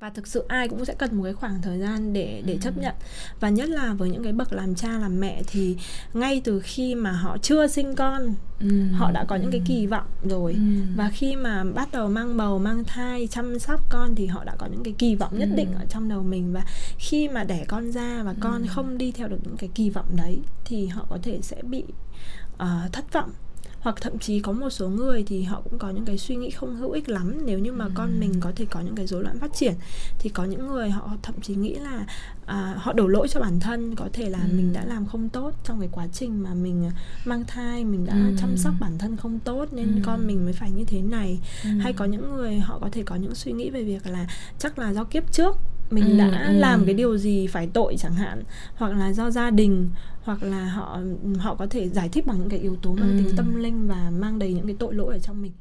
và thực sự ai cũng sẽ cần một cái khoảng thời gian để để chấp nhận. Và nhất là với những cái bậc làm cha làm mẹ thì ngay từ khi mà họ chưa sinh con ừ. họ đã có những cái kỳ vọng rồi. Ừ. và khi mà bắt đầu mang bầu mang thai chăm sóc con thì họ đã có những cái kỳ vọng nhất định ở trong đầu mình. Và khi mà đẻ con ra và con không đi theo được những cái kỳ vọng đấy thì họ có thể sẽ bị uh, thất vọng hoặc thậm chí có một số người thì họ cũng có những cái suy nghĩ không hữu ích lắm nếu như mà ừ. con mình có thể có những cái rối loạn phát triển thì có những người họ thậm chí nghĩ là à, họ đổ lỗi cho bản thân có thể là ừ. mình đã làm không tốt trong cái quá trình mà mình mang thai mình đã ừ. chăm sóc bản thân không tốt nên ừ. con mình mới phải như thế này ừ. hay có những người họ có thể có những suy nghĩ về việc là chắc là do kiếp trước mình ừ, đã ừ. làm cái điều gì phải tội chẳng hạn hoặc là do gia đình hoặc là họ họ có thể giải thích bằng những cái yếu tố mang ừ. tính tâm linh và mang đầy những cái tội lỗi ở trong mình.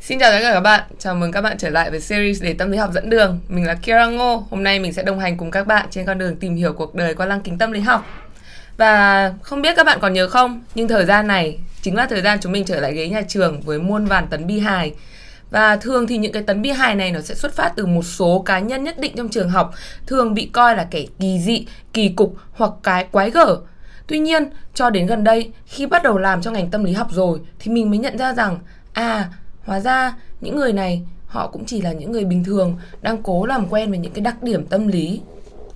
Xin chào tất cả các bạn, chào mừng các bạn trở lại với series để tâm lý học dẫn đường. Mình là Kira Ngô, hôm nay mình sẽ đồng hành cùng các bạn trên con đường tìm hiểu cuộc đời qua lăng kính tâm lý học. Và không biết các bạn còn nhớ không, nhưng thời gian này chính là thời gian chúng mình trở lại ghế nhà trường với muôn vàn tấn bi hài và thường thì những cái tấn bi hài này nó sẽ xuất phát từ một số cá nhân nhất định trong trường học thường bị coi là kẻ kỳ dị, kỳ cục hoặc cái quái gở. Tuy nhiên, cho đến gần đây, khi bắt đầu làm trong ngành tâm lý học rồi thì mình mới nhận ra rằng à, hóa ra những người này họ cũng chỉ là những người bình thường đang cố làm quen với những cái đặc điểm tâm lý.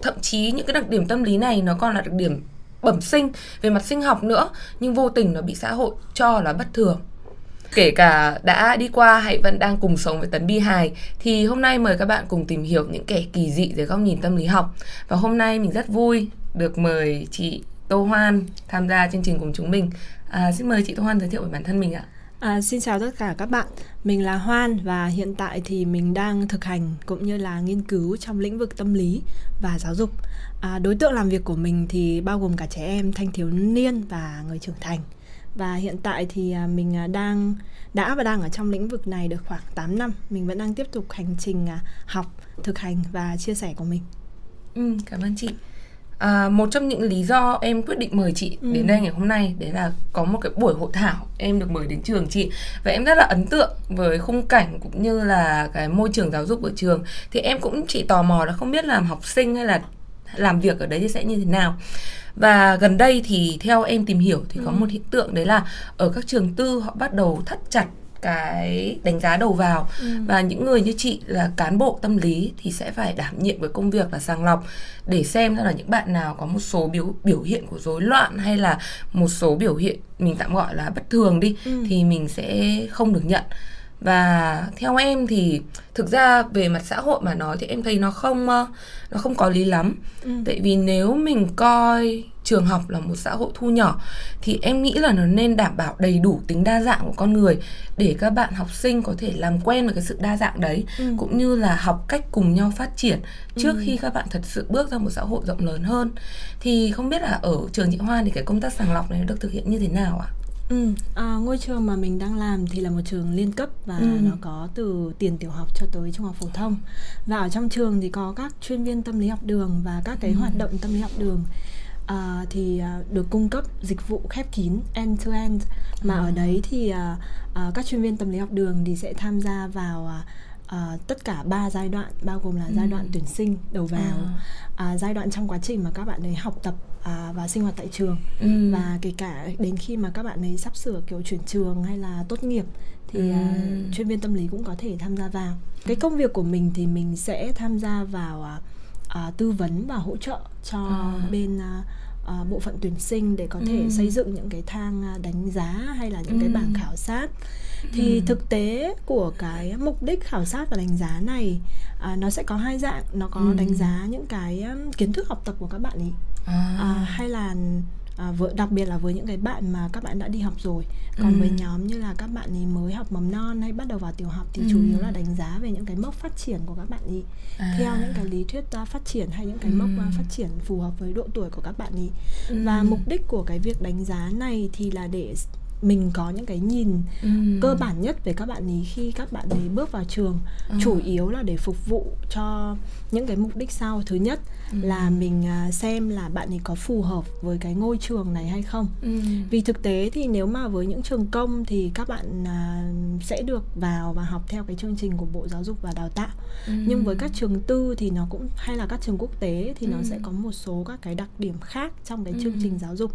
Thậm chí những cái đặc điểm tâm lý này nó còn là đặc điểm bẩm sinh về mặt sinh học nữa nhưng vô tình nó bị xã hội cho là bất thường. Kể cả đã đi qua hay vẫn đang cùng sống với tấn bi hài thì hôm nay mời các bạn cùng tìm hiểu những kẻ kỳ dị dưới góc nhìn tâm lý học. Và hôm nay mình rất vui được mời chị Tô Hoan tham gia chương trình cùng chúng mình. À, xin mời chị Tô Hoan giới thiệu về bản thân mình ạ. À, xin chào tất cả các bạn, mình là Hoan và hiện tại thì mình đang thực hành cũng như là nghiên cứu trong lĩnh vực tâm lý và giáo dục. À, đối tượng làm việc của mình thì bao gồm cả trẻ em, thanh thiếu niên và người trưởng thành. Và hiện tại thì à, mình à, đang đã và đang ở trong lĩnh vực này được khoảng 8 năm. Mình vẫn đang tiếp tục hành trình à, học, thực hành và chia sẻ của mình. Ừ, cảm ơn chị. À, một trong những lý do em quyết định mời chị ừ. đến đây ngày hôm nay đấy là có một cái buổi hội thảo em được mời đến trường chị và em rất là ấn tượng với khung cảnh cũng như là cái môi trường giáo dục ở trường thì em cũng chỉ tò mò là không biết làm học sinh hay là làm việc ở đấy thì sẽ như thế nào và gần đây thì theo em tìm hiểu thì ừ. có một hiện tượng đấy là ở các trường tư họ bắt đầu thắt chặt cái đánh giá đầu vào ừ. và những người như chị là cán bộ tâm lý thì sẽ phải đảm nhiệm với công việc là sàng lọc để xem là những bạn nào có một số biểu biểu hiện của rối loạn hay là một số biểu hiện mình tạm gọi là bất thường đi ừ. thì mình sẽ không được nhận và theo em thì thực ra về mặt xã hội mà nói thì em thấy nó không ờ, nó không có lý lắm ừ. tại vì nếu mình coi trường học là một xã hội thu nhỏ thì em nghĩ là nó nên đảm bảo đầy đủ tính đa dạng của con người để các bạn học sinh có thể làm quen với cái sự đa dạng đấy ừ. cũng như là học cách cùng nhau phát triển trước ừ. khi các bạn thật sự bước ra một xã hội rộng lớn hơn thì không biết là ở trường chị Hoa thì cái công tác sàng lọc này được thực hiện như thế nào ạ? À? Ừ, à, ngôi trường mà mình đang làm thì là một trường liên cấp và ừ. nó có từ tiền tiểu học cho tới trung học phổ thông và ở trong trường thì có các chuyên viên tâm lý học đường và các cái ừ. hoạt động tâm lý học đường à, thì à, được cung cấp dịch vụ khép kín end to end mà ừ. ở đấy thì à, à, các chuyên viên tâm lý học đường thì sẽ tham gia vào à, à, tất cả ba giai đoạn bao gồm là ừ. giai đoạn tuyển sinh đầu vào à. À, giai đoạn trong quá trình mà các bạn ấy học tập à, và sinh hoạt tại trường ừ. và kể cả đến khi mà các bạn ấy sắp sửa kiểu chuyển trường hay là tốt nghiệp thì ừ. à, chuyên viên tâm lý cũng có thể tham gia vào cái công việc của mình thì mình sẽ tham gia vào à, à, tư vấn và hỗ trợ cho à. bên à, à, bộ phận tuyển sinh để có thể ừ. xây dựng những cái thang à, đánh giá hay là những ừ. cái bảng khảo sát thì ừ. thực tế của cái mục đích khảo sát và đánh giá này à, nó sẽ có hai dạng nó có ừ. đánh giá những cái um, kiến thức học tập của các bạn ấy à. À, hay là à, với, đặc biệt là với những cái bạn mà các bạn đã đi học rồi còn ừ. với nhóm như là các bạn ấy mới học mầm non hay bắt đầu vào tiểu học thì ừ. chủ yếu là đánh giá về những cái mốc phát triển của các bạn ấy à. theo những cái lý thuyết uh, phát triển hay những cái ừ. mốc uh, phát triển phù hợp với độ tuổi của các bạn ấy ừ. và mục đích của cái việc đánh giá này thì là để mình có những cái nhìn ừ. cơ bản nhất về các bạn ấy khi các bạn ấy bước vào trường ừ. chủ yếu là để phục vụ cho những cái mục đích sau thứ nhất ừ. là mình à, xem là bạn ấy có phù hợp với cái ngôi trường này hay không ừ. vì thực tế thì nếu mà với những trường công thì các bạn à, sẽ được vào và học theo cái chương trình của bộ giáo dục và đào tạo ừ. nhưng với các trường tư thì nó cũng hay là các trường quốc tế thì ừ. nó sẽ có một số các cái đặc điểm khác trong cái chương ừ. trình giáo dục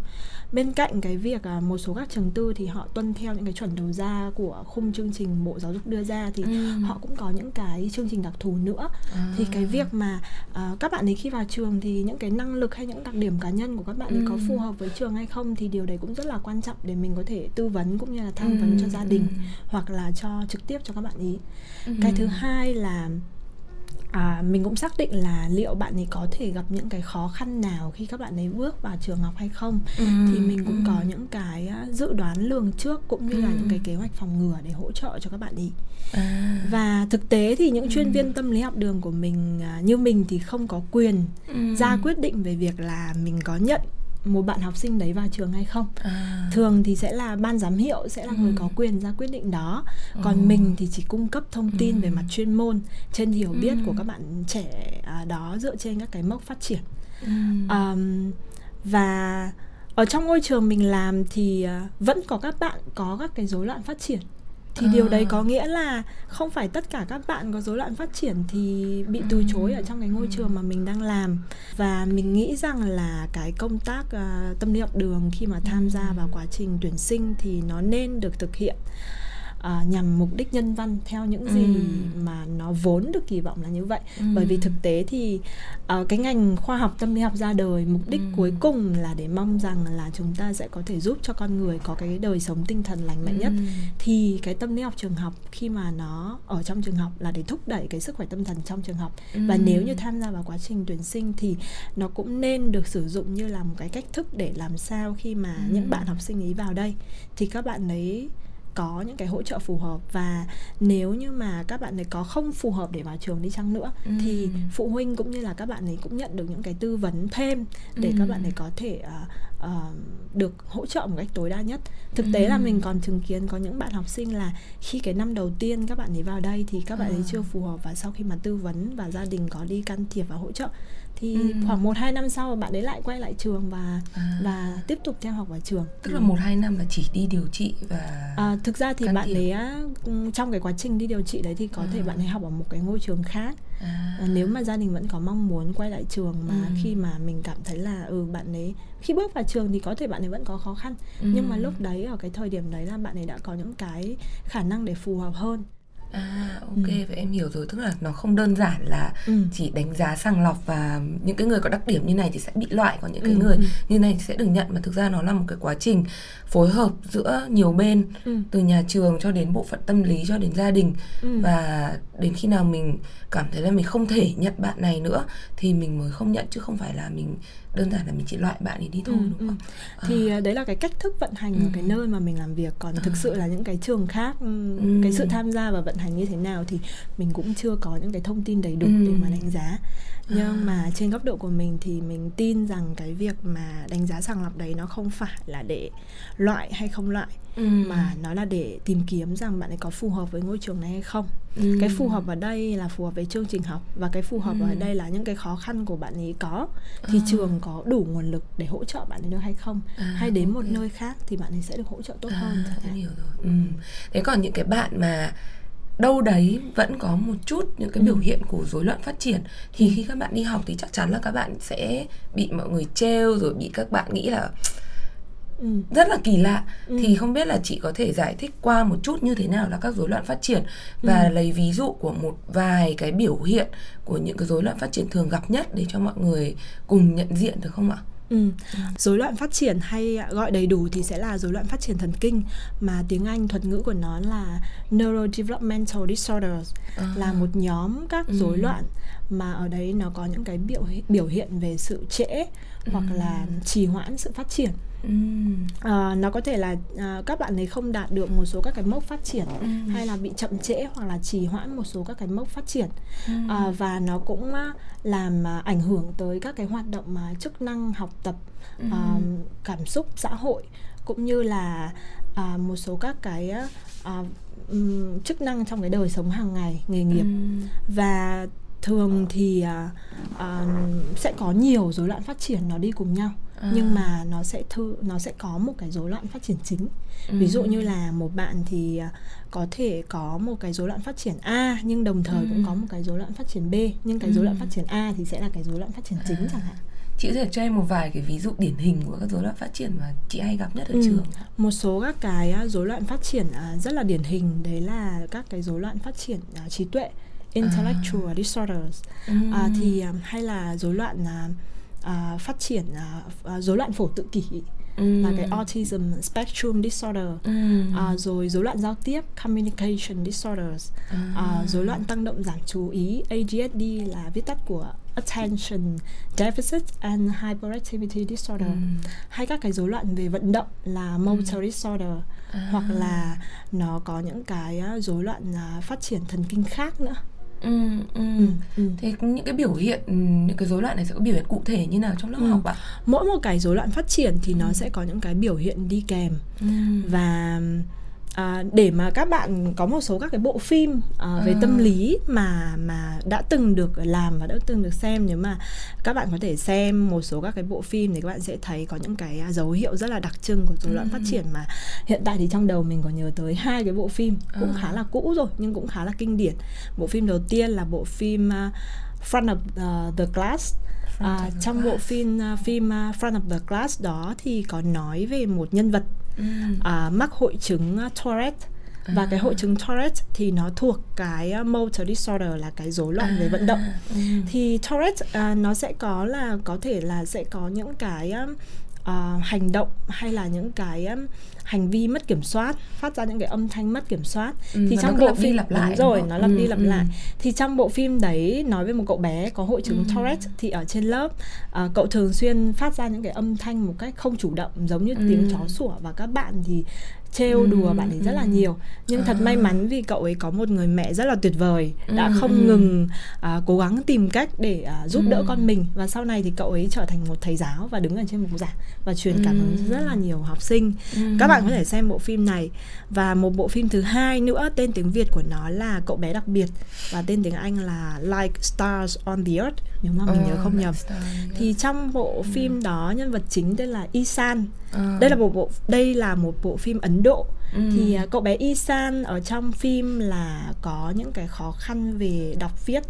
bên cạnh cái việc à, một số các trường tư thì họ tuân theo những cái chuẩn đầu ra của khung chương trình bộ giáo dục đưa ra thì ừ. họ cũng có những cái chương trình đặc thù nữa à. thì cái việc mà uh, các bạn ấy khi vào trường thì những cái năng lực hay những đặc điểm cá nhân của các bạn ấy ừ. có phù hợp với trường hay không thì điều đấy cũng rất là quan trọng để mình có thể tư vấn cũng như là tham vấn ừ. cho gia đình ừ. hoặc là cho trực tiếp cho các bạn ý ừ. cái thứ hai là à, mình cũng xác định là liệu bạn ấy có thể gặp những cái khó khăn nào khi các bạn ấy bước vào trường học hay không ừ, thì mình cũng ừ. có những cái dự đoán lường trước cũng như ừ. là những cái kế hoạch phòng ngừa để hỗ trợ cho các bạn ấy à. và thực tế thì những chuyên ừ. viên tâm lý học đường của mình à, như mình thì không có quyền ừ. ra quyết định về việc là mình có nhận một bạn học sinh đấy vào trường hay không à. thường thì sẽ là ban giám hiệu sẽ là ừ. người có quyền ra quyết định đó còn ừ. mình thì chỉ cung cấp thông tin ừ. về mặt chuyên môn trên hiểu biết ừ. của các bạn trẻ à, đó dựa trên các cái mốc phát triển ừ. um, và ở trong ngôi trường mình làm thì uh, vẫn có các bạn có các cái rối loạn phát triển thì à. điều đấy có nghĩa là không phải tất cả các bạn có rối loạn phát triển thì bị từ chối ở trong cái ngôi trường mà mình đang làm. Và mình nghĩ rằng là cái công tác uh, tâm lý học đường khi mà tham gia vào quá trình tuyển sinh thì nó nên được thực hiện uh, nhằm mục đích nhân văn theo những gì ừ. mà nó vốn được kỳ vọng là như vậy ừ. bởi vì thực tế thì uh, cái ngành khoa học tâm lý học ra đời mục đích ừ. cuối cùng là để mong rằng là chúng ta sẽ có thể giúp cho con người có cái đời sống tinh thần lành mạnh ừ. nhất thì cái tâm lý học trường học khi mà nó ở trong trường học là để thúc đẩy cái sức khỏe tâm thần trong trường học ừ. và nếu như tham gia vào quá trình tuyển sinh thì nó cũng nên được sử dụng như là một cái cách thức để làm sao khi mà ừ. những bạn học sinh ấy vào đây thì các bạn ấy có những cái hỗ trợ phù hợp và nếu như mà các bạn ấy có không phù hợp để vào trường đi chăng nữa ừ. thì phụ huynh cũng như là các bạn ấy cũng nhận được những cái tư vấn thêm để ừ. các bạn ấy có thể uh, uh, được hỗ trợ một cách tối đa nhất thực tế ừ. là mình còn chứng kiến có những bạn học sinh là khi cái năm đầu tiên các bạn ấy vào đây thì các bạn ấy à. chưa phù hợp và sau khi mà tư vấn và gia đình có đi can thiệp và hỗ trợ thì ừ. khoảng một hai năm sau bạn ấy lại quay lại trường và à. và tiếp tục theo học ở trường tức là một hai năm là chỉ đi điều trị và à, thực ra thì bạn ấy trong cái quá trình đi điều trị đấy thì có à. thể bạn ấy học ở một cái ngôi trường khác à. À, nếu mà gia đình vẫn có mong muốn quay lại trường mà ừ. khi mà mình cảm thấy là ừ bạn ấy khi bước vào trường thì có thể bạn ấy vẫn có khó khăn ừ. nhưng mà lúc đấy ở cái thời điểm đấy là bạn ấy đã có những cái khả năng để phù hợp hơn À ok ừ. vậy em hiểu rồi tức là nó không đơn giản là ừ. chỉ đánh giá sàng lọc và những cái người có đặc điểm như này thì sẽ bị loại còn những cái ừ. người ừ. như này sẽ được nhận mà thực ra nó là một cái quá trình phối hợp giữa nhiều bên ừ. từ nhà trường cho đến bộ phận tâm lý cho đến gia đình ừ. và đến khi nào mình cảm thấy là mình không thể nhận bạn này nữa thì mình mới không nhận chứ không phải là mình đơn giản là mình chỉ loại bạn ấy đi thôi ừ, đúng không? Ừ. Thì à. đấy là cái cách thức vận hành ừ. ở cái nơi mà mình làm việc còn à. thực sự là những cái trường khác ừ. cái sự tham gia và vận hành như thế nào thì mình cũng chưa có những cái thông tin đầy đủ ừ. để mà đánh giá nhưng à. mà trên góc độ của mình thì mình tin rằng cái việc mà đánh giá sàng lọc đấy nó không phải là để loại hay không loại ừ. mà nó là để tìm kiếm rằng bạn ấy có phù hợp với ngôi trường này hay không ừ. cái phù hợp ở đây là phù hợp với chương trình học và cái phù hợp ừ. ở đây là những cái khó khăn của bạn ấy có thì à. trường có đủ nguồn lực để hỗ trợ bạn ấy được hay không à, hay đến okay. một nơi khác thì bạn ấy sẽ được hỗ trợ tốt à, hơn em hiểu rồi ừ. thế còn những cái bạn mà đâu đấy vẫn có một chút những cái ừ. biểu hiện của rối loạn phát triển thì ừ. khi các bạn đi học thì chắc chắn là các bạn sẽ bị mọi người trêu rồi bị các bạn nghĩ là ừ. rất là kỳ lạ ừ. thì không biết là chị có thể giải thích qua một chút như thế nào là các rối loạn phát triển và ừ. lấy ví dụ của một vài cái biểu hiện của những cái rối loạn phát triển thường gặp nhất để cho mọi người cùng nhận diện được không ạ? Ừ. Rối loạn phát triển hay gọi đầy đủ thì sẽ là rối loạn phát triển thần kinh mà tiếng Anh thuật ngữ của nó là neurodevelopmental disorders à. là một nhóm các ừ. rối loạn mà ở đấy nó có những cái biểu biểu hiện về sự trễ ừ. hoặc là trì hoãn sự phát triển À, nó có thể là à, các bạn ấy không đạt được một số các cái mốc phát triển ừ. hay là bị chậm trễ hoặc là trì hoãn một số các cái mốc phát triển ừ. à, và nó cũng làm à, ảnh hưởng tới các cái hoạt động mà chức năng học tập ừ. à, cảm xúc xã hội cũng như là à, một số các cái à, um, chức năng trong cái đời sống hàng ngày nghề nghiệp ừ. và thường thì à, à, sẽ có nhiều rối loạn phát triển nó đi cùng nhau à. nhưng mà nó sẽ thư nó sẽ có một cái rối loạn phát triển chính ừ. ví dụ như là một bạn thì à, có thể có một cái rối loạn phát triển A nhưng đồng thời ừ. cũng có một cái rối loạn phát triển B nhưng cái rối loạn phát triển A thì sẽ là cái rối loạn phát triển chính à. chẳng hạn chị có thể cho em một vài cái ví dụ điển hình của các rối loạn phát triển mà chị hay gặp nhất ở ừ. trường một số các cái rối loạn phát triển rất là điển hình đấy là các cái rối loạn phát triển trí tuệ intellectual à. disorders ừ. à, thì um, hay là rối loạn uh, uh, phát triển uh, rối loạn phổ tự kỷ ừ. là cái autism spectrum disorder ừ. uh, rồi rối loạn giao tiếp communication disorders à. uh, rối loạn tăng động giảm chú ý ADHD là viết tắt của attention deficit and hyperactivity disorder ừ. hay các cái rối loạn về vận động là motor ừ. disorder à. hoặc là nó có những cái rối loạn phát triển thần kinh khác nữa Ừ, ừ. Ừ, ừ. Thế những cái biểu hiện những cái rối loạn này sẽ có biểu hiện cụ thể như nào trong lớp ừ. học ạ? Mỗi một cái rối loạn phát triển thì nó ừ. sẽ có những cái biểu hiện đi kèm ừ. và à, để mà các bạn có một số các cái bộ phim à, về à. tâm lý mà mà đã từng được làm và đã từng được xem nếu mà các bạn có thể xem một số các cái bộ phim thì các bạn sẽ thấy có những cái dấu hiệu rất là đặc trưng của rối loạn ừ. phát triển mà hiện tại thì trong đầu mình có nhớ tới hai cái bộ phim cũng à. khá là cũ rồi nhưng cũng khá là kinh điển bộ phim đầu tiên là bộ phim uh, Front of uh, the Glass À, trong bộ phim uh, phim uh, Front of the Glass đó thì có nói về một nhân vật ừ. à, mắc hội chứng uh, Tourette và à. cái hội chứng Tourette thì nó thuộc cái uh, motor disorder là cái rối loạn à. về vận động ừ. thì Tourette uh, nó sẽ có là có thể là sẽ có những cái uh, hành động hay là những cái um, hành vi mất kiểm soát phát ra những cái âm thanh mất kiểm soát ừ, thì trong bộ phim lặp lại rồi nó lặp ừ, đi lặp ừ. lại thì trong bộ phim đấy nói về một cậu bé có hội chứng ừ. Tourette thì ở trên lớp uh, cậu thường xuyên phát ra những cái âm thanh một cách không chủ động giống như ừ. tiếng chó sủa và các bạn thì trêu ừ, đùa bạn ấy rất là ừ. nhiều nhưng à. thật may mắn vì cậu ấy có một người mẹ rất là tuyệt vời đã ừ, không ừ. ngừng uh, cố gắng tìm cách để uh, giúp ừ. đỡ con mình và sau này thì cậu ấy trở thành một thầy giáo và đứng ở trên bục giảng và truyền cảm hứng ừ. rất là nhiều học sinh ừ. các bạn có thể xem bộ phim này và một bộ phim thứ hai nữa tên tiếng việt của nó là cậu bé đặc biệt và tên tiếng anh là like stars on the earth nếu mà mình oh, nhớ không nhầm thì trong bộ phim ừ. đó nhân vật chính tên là Isan à. đây là một bộ đây là một bộ phim Ấn Độ ừ. thì uh, cậu bé Isan ở trong phim là có những cái khó khăn về đọc viết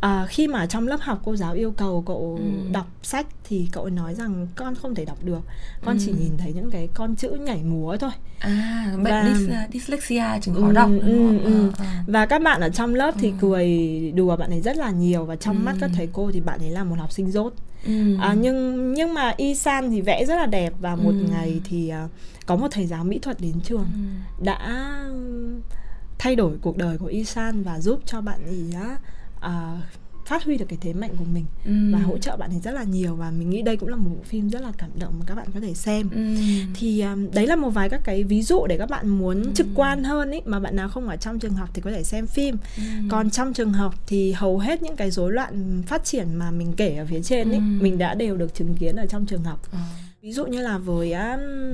à, khi mà trong lớp học cô giáo yêu cầu cậu ừ. đọc sách thì cậu nói rằng con không thể đọc được con ừ. chỉ nhìn thấy những cái con chữ nhảy múa thôi à bệnh và, dys, dyslexia chứng khó ừ, đọc ừ, ừ. À, à. và các bạn ở trong lớp thì ừ. cười đùa bạn ấy rất là nhiều và trong ừ. mắt các thầy cô thì bạn ấy là một học sinh dốt ừ. à, nhưng nhưng mà Isan thì vẽ rất là đẹp và một ừ. ngày thì uh, có một thầy giáo mỹ thuật đến trường ừ. đã thay đổi cuộc đời của Isan và giúp cho bạn ấy uh, phát huy được cái thế mạnh của mình ừ. và hỗ trợ bạn ấy rất là nhiều và mình nghĩ đây cũng là một bộ phim rất là cảm động mà các bạn có thể xem ừ. thì um, đấy là một vài các cái ví dụ để các bạn muốn ừ. trực quan hơn ấy mà bạn nào không ở trong trường học thì có thể xem phim ừ. còn trong trường học thì hầu hết những cái rối loạn phát triển mà mình kể ở phía trên ấy ừ. mình đã đều được chứng kiến ở trong trường học ừ ví dụ như là với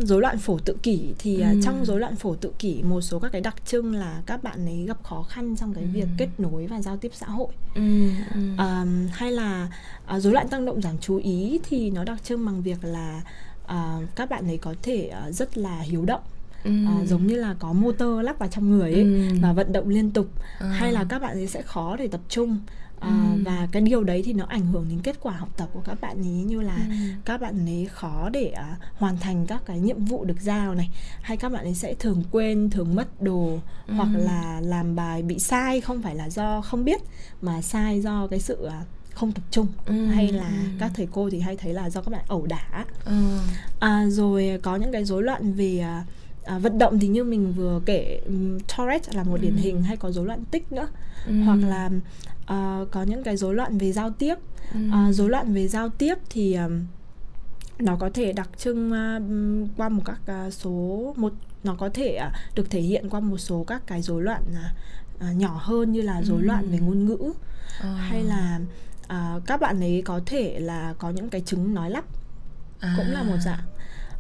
rối loạn phổ tự kỷ thì ừ. trong rối loạn phổ tự kỷ một số các cái đặc trưng là các bạn ấy gặp khó khăn trong cái ừ. việc kết nối và giao tiếp xã hội ừ. Ừ. Um, hay là uh, rối loạn tăng động giảm chú ý thì nó đặc trưng bằng việc là uh, các bạn ấy có thể uh, rất là hiếu động Ừ. À, giống như là có motor lắp vào trong người ấy ừ. và vận động liên tục à. hay là các bạn ấy sẽ khó để tập trung ừ. và cái điều đấy thì nó ảnh hưởng đến kết quả học tập của các bạn ấy như là ừ. các bạn ấy khó để uh, hoàn thành các cái nhiệm vụ được giao này hay các bạn ấy sẽ thường quên thường mất đồ ừ. hoặc là làm bài bị sai không phải là do không biết mà sai do cái sự uh, không tập trung ừ, hay là ừ. các thầy cô thì hay thấy là do các bạn ẩu đả ừ. à, rồi có những cái rối loạn về à, vận động thì như mình vừa kể um, Tourette là một điển ừ. hình hay có rối loạn tích nữa ừ. hoặc là uh, có những cái rối loạn về giao tiếp ừ. uh, rối loạn về giao tiếp thì um, nó có thể đặc trưng uh, qua một các uh, số một nó có thể uh, được thể hiện qua một số các cái rối loạn uh, nhỏ hơn như là rối ừ. loạn về ngôn ngữ uh. hay là uh, các bạn ấy có thể là có những cái chứng nói lắp à. cũng là một dạng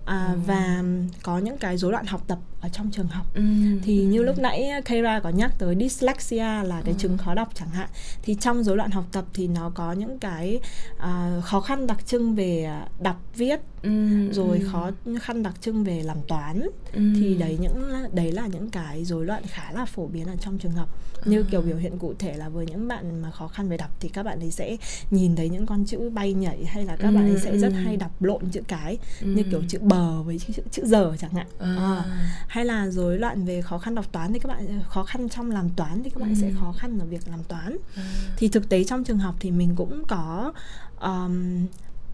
à, Ừ. và có những cái rối loạn học tập ở trong trường học Ừ. thì như lúc nãy Keira có nhắc tới dyslexia là cái chứng khó đọc chẳng hạn thì trong rối loạn học tập thì nó có những cái à, khó khăn đặc trưng về đọc viết Ừ. rồi Ừ. khó khăn đặc trưng về làm toán Ừ. thì đấy những đấy là những cái rối loạn khá là phổ biến ở trong trường học như À. kiểu biểu hiện cụ thể là với những bạn mà khó khăn về đọc thì các bạn ấy sẽ nhìn thấy những con chữ bay nhảy hay là các bạn ấy Ừ, sẽ rất ừ. hay đọc lộn chữ cái Ừ. như kiểu chữ bờ với chữ chữ giờ chẳng hạn À. À. hay là rối loạn về khó khăn đọc toán thì các bạn khó khăn trong làm toán thì các bạn Ừ. sẽ khó khăn ở việc làm toán À. thì thực tế trong trường học thì mình cũng có um,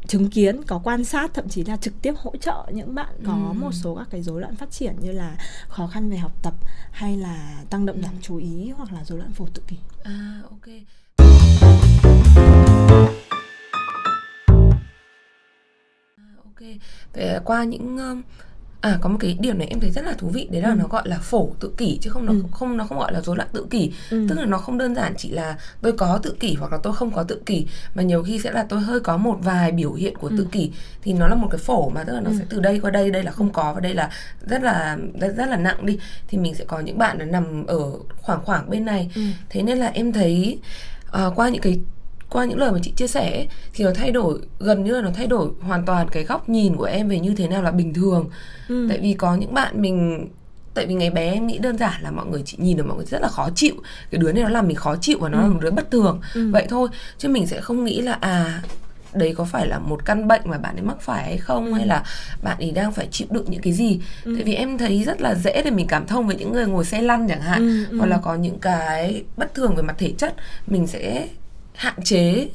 chứng kiến có quan sát thậm chí là trực tiếp hỗ trợ những bạn có Ừ. một số các cái rối loạn phát triển như là khó khăn về học tập hay là tăng động giảm chú ý hoặc là rối loạn phổ tự kỷ À, ok. À, ok. Vậy qua những à có một cái điểm này em thấy rất là thú vị đấy là Ừ. nó gọi là phổ tự kỷ chứ không nó Ừ. không nó không gọi là rối loạn tự kỷ Ừ. tức là nó không đơn giản chỉ là tôi có tự kỷ hoặc là tôi không có tự kỷ mà nhiều khi sẽ là tôi hơi có một vài biểu hiện của tự Ừ. kỷ thì nó là một cái phổ mà tức là nó Ừ. sẽ từ đây qua đây đây là không có và đây là rất là rất, rất là nặng đi thì mình sẽ có những bạn là nằm ở khoảng khoảng bên này Ừ. thế nên là em thấy ờ, qua những cái qua những lời mà chị chia sẻ ấy, thì nó thay đổi gần như là nó thay đổi hoàn toàn cái góc nhìn của em về như thế nào là bình thường Ừ. tại vì có những bạn mình tại vì ngày bé em nghĩ đơn giản là mọi người chỉ nhìn được mọi người rất là khó chịu cái đứa này nó làm mình khó chịu và nó Ừ. là một đứa bất thường Ừ. vậy thôi chứ mình sẽ không nghĩ là à đấy có phải là một căn bệnh mà bạn ấy mắc phải hay không Ừ. hay là bạn ấy đang phải chịu đựng những cái gì Ừ. tại vì em thấy rất là dễ để mình cảm thông với những người ngồi xe lăn chẳng hạn Ừ, ừ. hoặc là có những cái bất thường về mặt thể chất mình sẽ hạn chế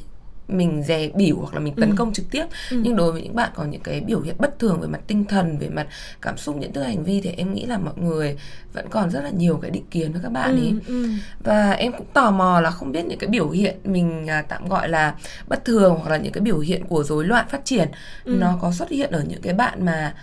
mình dè bỉu hoặc là mình tấn Ừ. công trực tiếp Ừ. nhưng đối với những bạn có những cái biểu hiện bất thường về mặt tinh thần về mặt cảm xúc nhận thức hành vi thì em nghĩ là mọi người vẫn còn rất là nhiều cái định kiến với các bạn ấy ừ. Ừ. và em cũng tò mò là không biết những cái biểu hiện mình à, tạm gọi là bất thường hoặc là những cái biểu hiện của rối loạn phát triển Ừ. nó có xuất hiện ở những cái bạn mà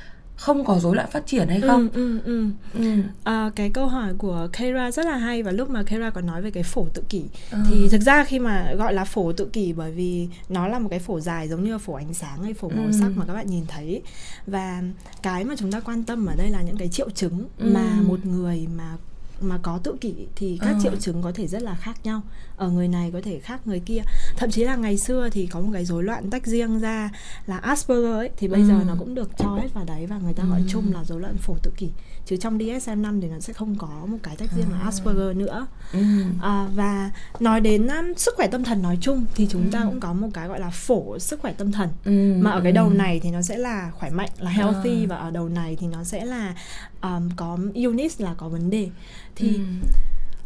không có rối loạn phát triển hay không Ừ, ừ, ừ. ừ. À, cái câu hỏi của Keira rất là hay và lúc mà Keira có nói về cái phổ tự kỷ Ờ. thì thực ra khi mà gọi là phổ tự kỷ bởi vì nó là một cái phổ dài giống như là phổ ánh sáng hay phổ màu Ừ. sắc mà các bạn nhìn thấy và cái mà chúng ta quan tâm ở đây là những cái triệu chứng Ừ. mà một người mà mà có tự kỷ thì các Ờ. triệu chứng có thể rất là khác nhau ở người này có thể khác người kia thậm chí là ngày xưa thì có một cái rối loạn tách riêng ra là Asperger ấy thì bây Ừ. giờ nó cũng được cho hết vào đấy và người ta gọi Ừ. chung là rối loạn phổ tự kỷ chứ trong DSM-5 thì nó sẽ không có một cái tách riêng là À. Asperger nữa Ừ. à, và nói đến um, sức khỏe tâm thần nói chung thì chúng ta Ừ. cũng có một cái gọi là phổ sức khỏe tâm thần Ừ. mà ở cái đầu này thì nó sẽ là khỏe mạnh là healthy À. và ở đầu này thì nó sẽ là um, có illness là có vấn đề thì Ừ.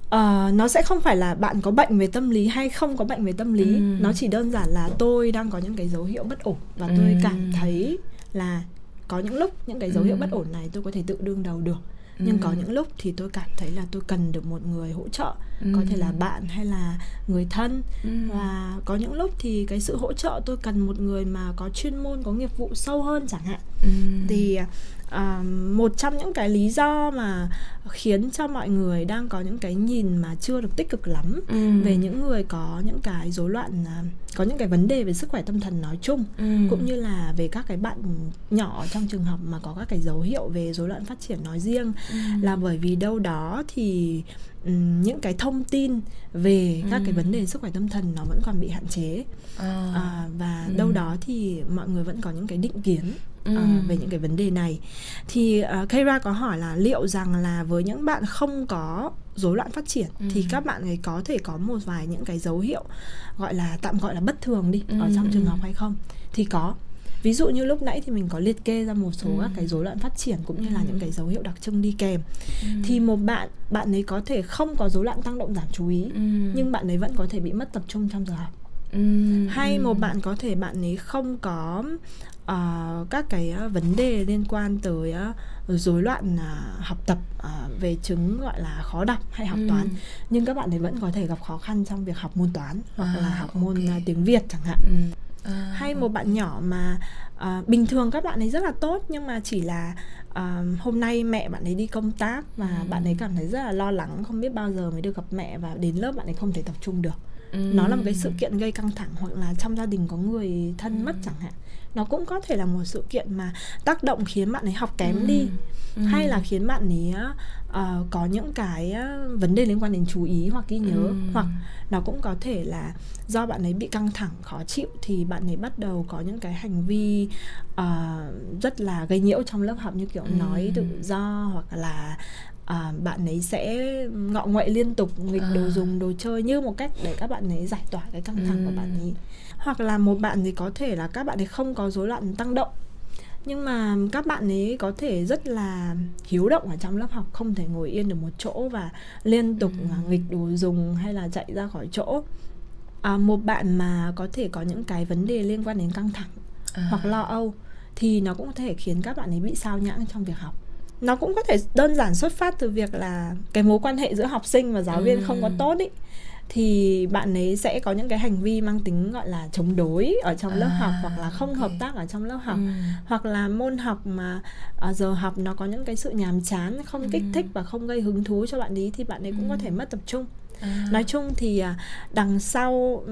Ờ, nó sẽ không phải là bạn có bệnh về tâm lý hay không có bệnh về tâm lý Ừ. nó chỉ đơn giản là tôi đang có những cái dấu hiệu bất ổn và tôi Ừ. cảm thấy là có những lúc những cái dấu hiệu Ừ. bất ổn này tôi có thể tự đương đầu được nhưng có Ừ. những lúc thì tôi cảm thấy là tôi cần được một người hỗ trợ Ừ. có thể là bạn hay là người thân Ừ. và có những lúc thì cái sự hỗ trợ tôi cần một người mà có chuyên môn có nghiệp vụ sâu hơn chẳng hạn Ừ. thì à, một trong những cái lý do mà khiến cho mọi người đang có những cái nhìn mà chưa được tích cực lắm Ừ. về những người có những cái rối loạn à, có những cái vấn đề về sức khỏe tâm thần nói chung Ừ. cũng như là về các cái bạn nhỏ trong trường học mà có các cái dấu hiệu về rối loạn phát triển nói riêng Ừ. là bởi vì đâu đó thì những cái thông tin về các cái Ừ. vấn đề sức khỏe tâm thần nó vẫn còn bị hạn chế À. à, và Ừ. đâu đó thì mọi người vẫn có những cái định kiến Ừ. à, về những cái vấn đề này thì uh, Keira có hỏi là liệu rằng là với những bạn không có rối loạn phát triển Ừ. thì các bạn ấy có thể có một vài những cái dấu hiệu gọi là tạm gọi là bất thường đi ở Ừ, trong trường ừ. học hay không thì có ví dụ như lúc nãy thì mình có liệt kê ra một số Ừ. các cái rối loạn phát triển cũng như là Ừ. những cái dấu hiệu đặc trưng đi kèm Ừ. thì một bạn bạn ấy có thể không có rối loạn tăng động giảm chú ý Ừ. nhưng bạn ấy vẫn có thể bị mất tập trung trong giờ học Ừ. hay Ừ. một bạn có thể bạn ấy không có ờ, các cái ờ, vấn đề liên quan tới ờ, rối loạn ờ, học tập ờ, về chứng gọi là khó đọc hay học Ừ. toán nhưng các bạn ấy vẫn có thể gặp khó khăn trong việc học môn toán hoặc À, là học môn ok. ờ, tiếng Việt chẳng hạn Ừ. À. hay một bạn nhỏ mà ờ, bình thường các bạn ấy rất là tốt nhưng mà chỉ là ờ, hôm nay mẹ bạn ấy đi công tác và Ừ. bạn ấy cảm thấy rất là lo lắng không biết bao giờ mới được gặp mẹ và đến lớp bạn ấy không thể tập trung được nó là một cái sự kiện gây căng thẳng hoặc là trong gia đình có người thân mất chẳng hạn nó cũng có thể là một sự kiện mà tác động khiến bạn ấy học kém đi ừ. hay là khiến bạn ấy uh, có những cái vấn đề liên quan đến chú ý hoặc ghi nhớ ừ. hoặc nó cũng có thể là do bạn ấy bị căng thẳng khó chịu thì bạn ấy bắt đầu có những cái hành vi uh, rất là gây nhiễu trong lớp học như kiểu ừ. nói tự do hoặc là à, bạn ấy sẽ ngọ nguậy liên tục nghịch à. đồ dùng đồ chơi như một cách để các bạn ấy giải tỏa cái căng thẳng ừ. của bạn ấy hoặc là một bạn thì có thể là các bạn ấy không có rối loạn tăng động nhưng mà các bạn ấy có thể rất là hiếu động ở trong lớp học không thể ngồi yên được một chỗ và liên tục ừ. nghịch đồ dùng hay là chạy ra khỏi chỗ à, một bạn mà có thể có những cái vấn đề liên quan đến căng thẳng à. hoặc lo âu thì nó cũng có thể khiến các bạn ấy bị sao nhãng trong việc học nó cũng có thể đơn giản xuất phát từ việc là cái mối quan hệ giữa học sinh và giáo viên ừ. không có tốt ý thì bạn ấy sẽ có những cái hành vi mang tính gọi là chống đối ở trong à, lớp học hoặc là không okay. hợp tác ở trong lớp học ừ. hoặc là môn học mà ở giờ học nó có những cái sự nhàm chán không ừ. kích thích và không gây hứng thú cho bạn ấy thì bạn ấy cũng ừ. có thể mất tập trung À. nói chung thì à, đằng sau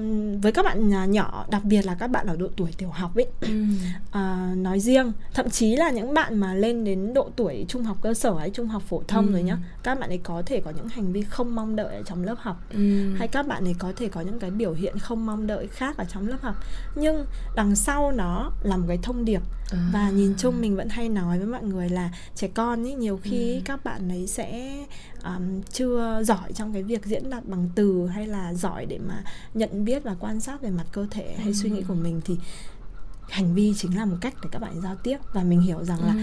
với các bạn nhỏ đặc biệt là các bạn ở độ tuổi tiểu học ấy ừ. à, nói riêng thậm chí là những bạn mà lên đến độ tuổi trung học cơ sở hay trung học phổ thông ừ. rồi nhá các bạn ấy có thể có những hành vi không mong đợi ở trong lớp học ừ. hay các bạn ấy có thể có những cái biểu hiện không mong đợi khác ở trong lớp học nhưng đằng sau nó là một cái thông điệp à. và nhìn chung mình vẫn hay nói với mọi người là trẻ con ấy nhiều khi ừ. các bạn ấy sẽ um, chưa giỏi trong cái việc diễn đạt bằng từ hay là giỏi để mà nhận biết và quan sát về mặt cơ thể hay ừ. suy nghĩ của mình thì hành vi chính là một cách để các bạn giao tiếp và mình hiểu rằng là ừ.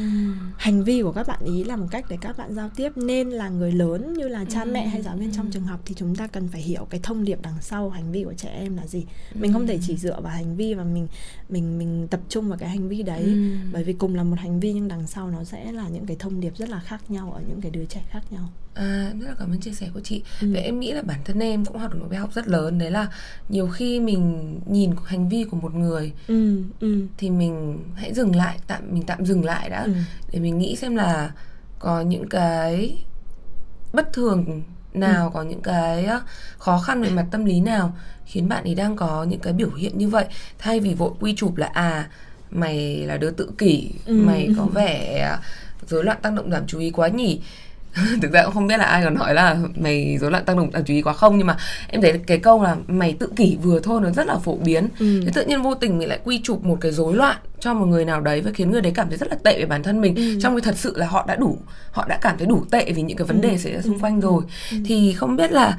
hành vi của các bạn ý là một cách để các bạn giao tiếp nên là người lớn như là cha ừ. mẹ hay giáo viên trong trường học thì chúng ta cần phải hiểu cái thông điệp đằng sau hành vi của trẻ em là gì mình không thể chỉ dựa vào hành vi và mình mình mình tập trung vào cái hành vi đấy ừ. bởi vì cùng là một hành vi nhưng đằng sau nó sẽ là những cái thông điệp rất là khác nhau ở những cái đứa trẻ khác nhau À, rất là cảm ơn chia sẻ của chị. Ừ. Vậy em nghĩ là bản thân em cũng học được một bài học rất lớn đấy là nhiều khi mình nhìn hành vi của một người ừ, ừ. thì mình hãy dừng lại, tạm mình tạm dừng lại đã ừ. để mình nghĩ xem là có những cái bất thường nào, ừ. có những cái khó khăn về mặt tâm lý nào khiến bạn ấy đang có những cái biểu hiện như vậy thay vì vội quy chụp là à mày là đứa tự kỷ, ừ. mày có vẻ rối loạn tăng động giảm chú ý quá nhỉ thực ra cũng không biết là ai còn nói là mày rối loạn tăng động giảm chú ý quá không nhưng mà em thấy cái câu là mày tự kỷ vừa thôi nó rất là phổ biến ừ. thế tự nhiên vô tình mình lại quy chụp một cái rối loạn cho một người nào đấy và khiến người đấy cảm thấy rất là tệ về bản thân mình ừ. trong khi thật sự là họ đã đủ họ đã cảm thấy đủ tệ vì những cái vấn đề ừ. xảy ra xung quanh rồi ừ. thì không biết là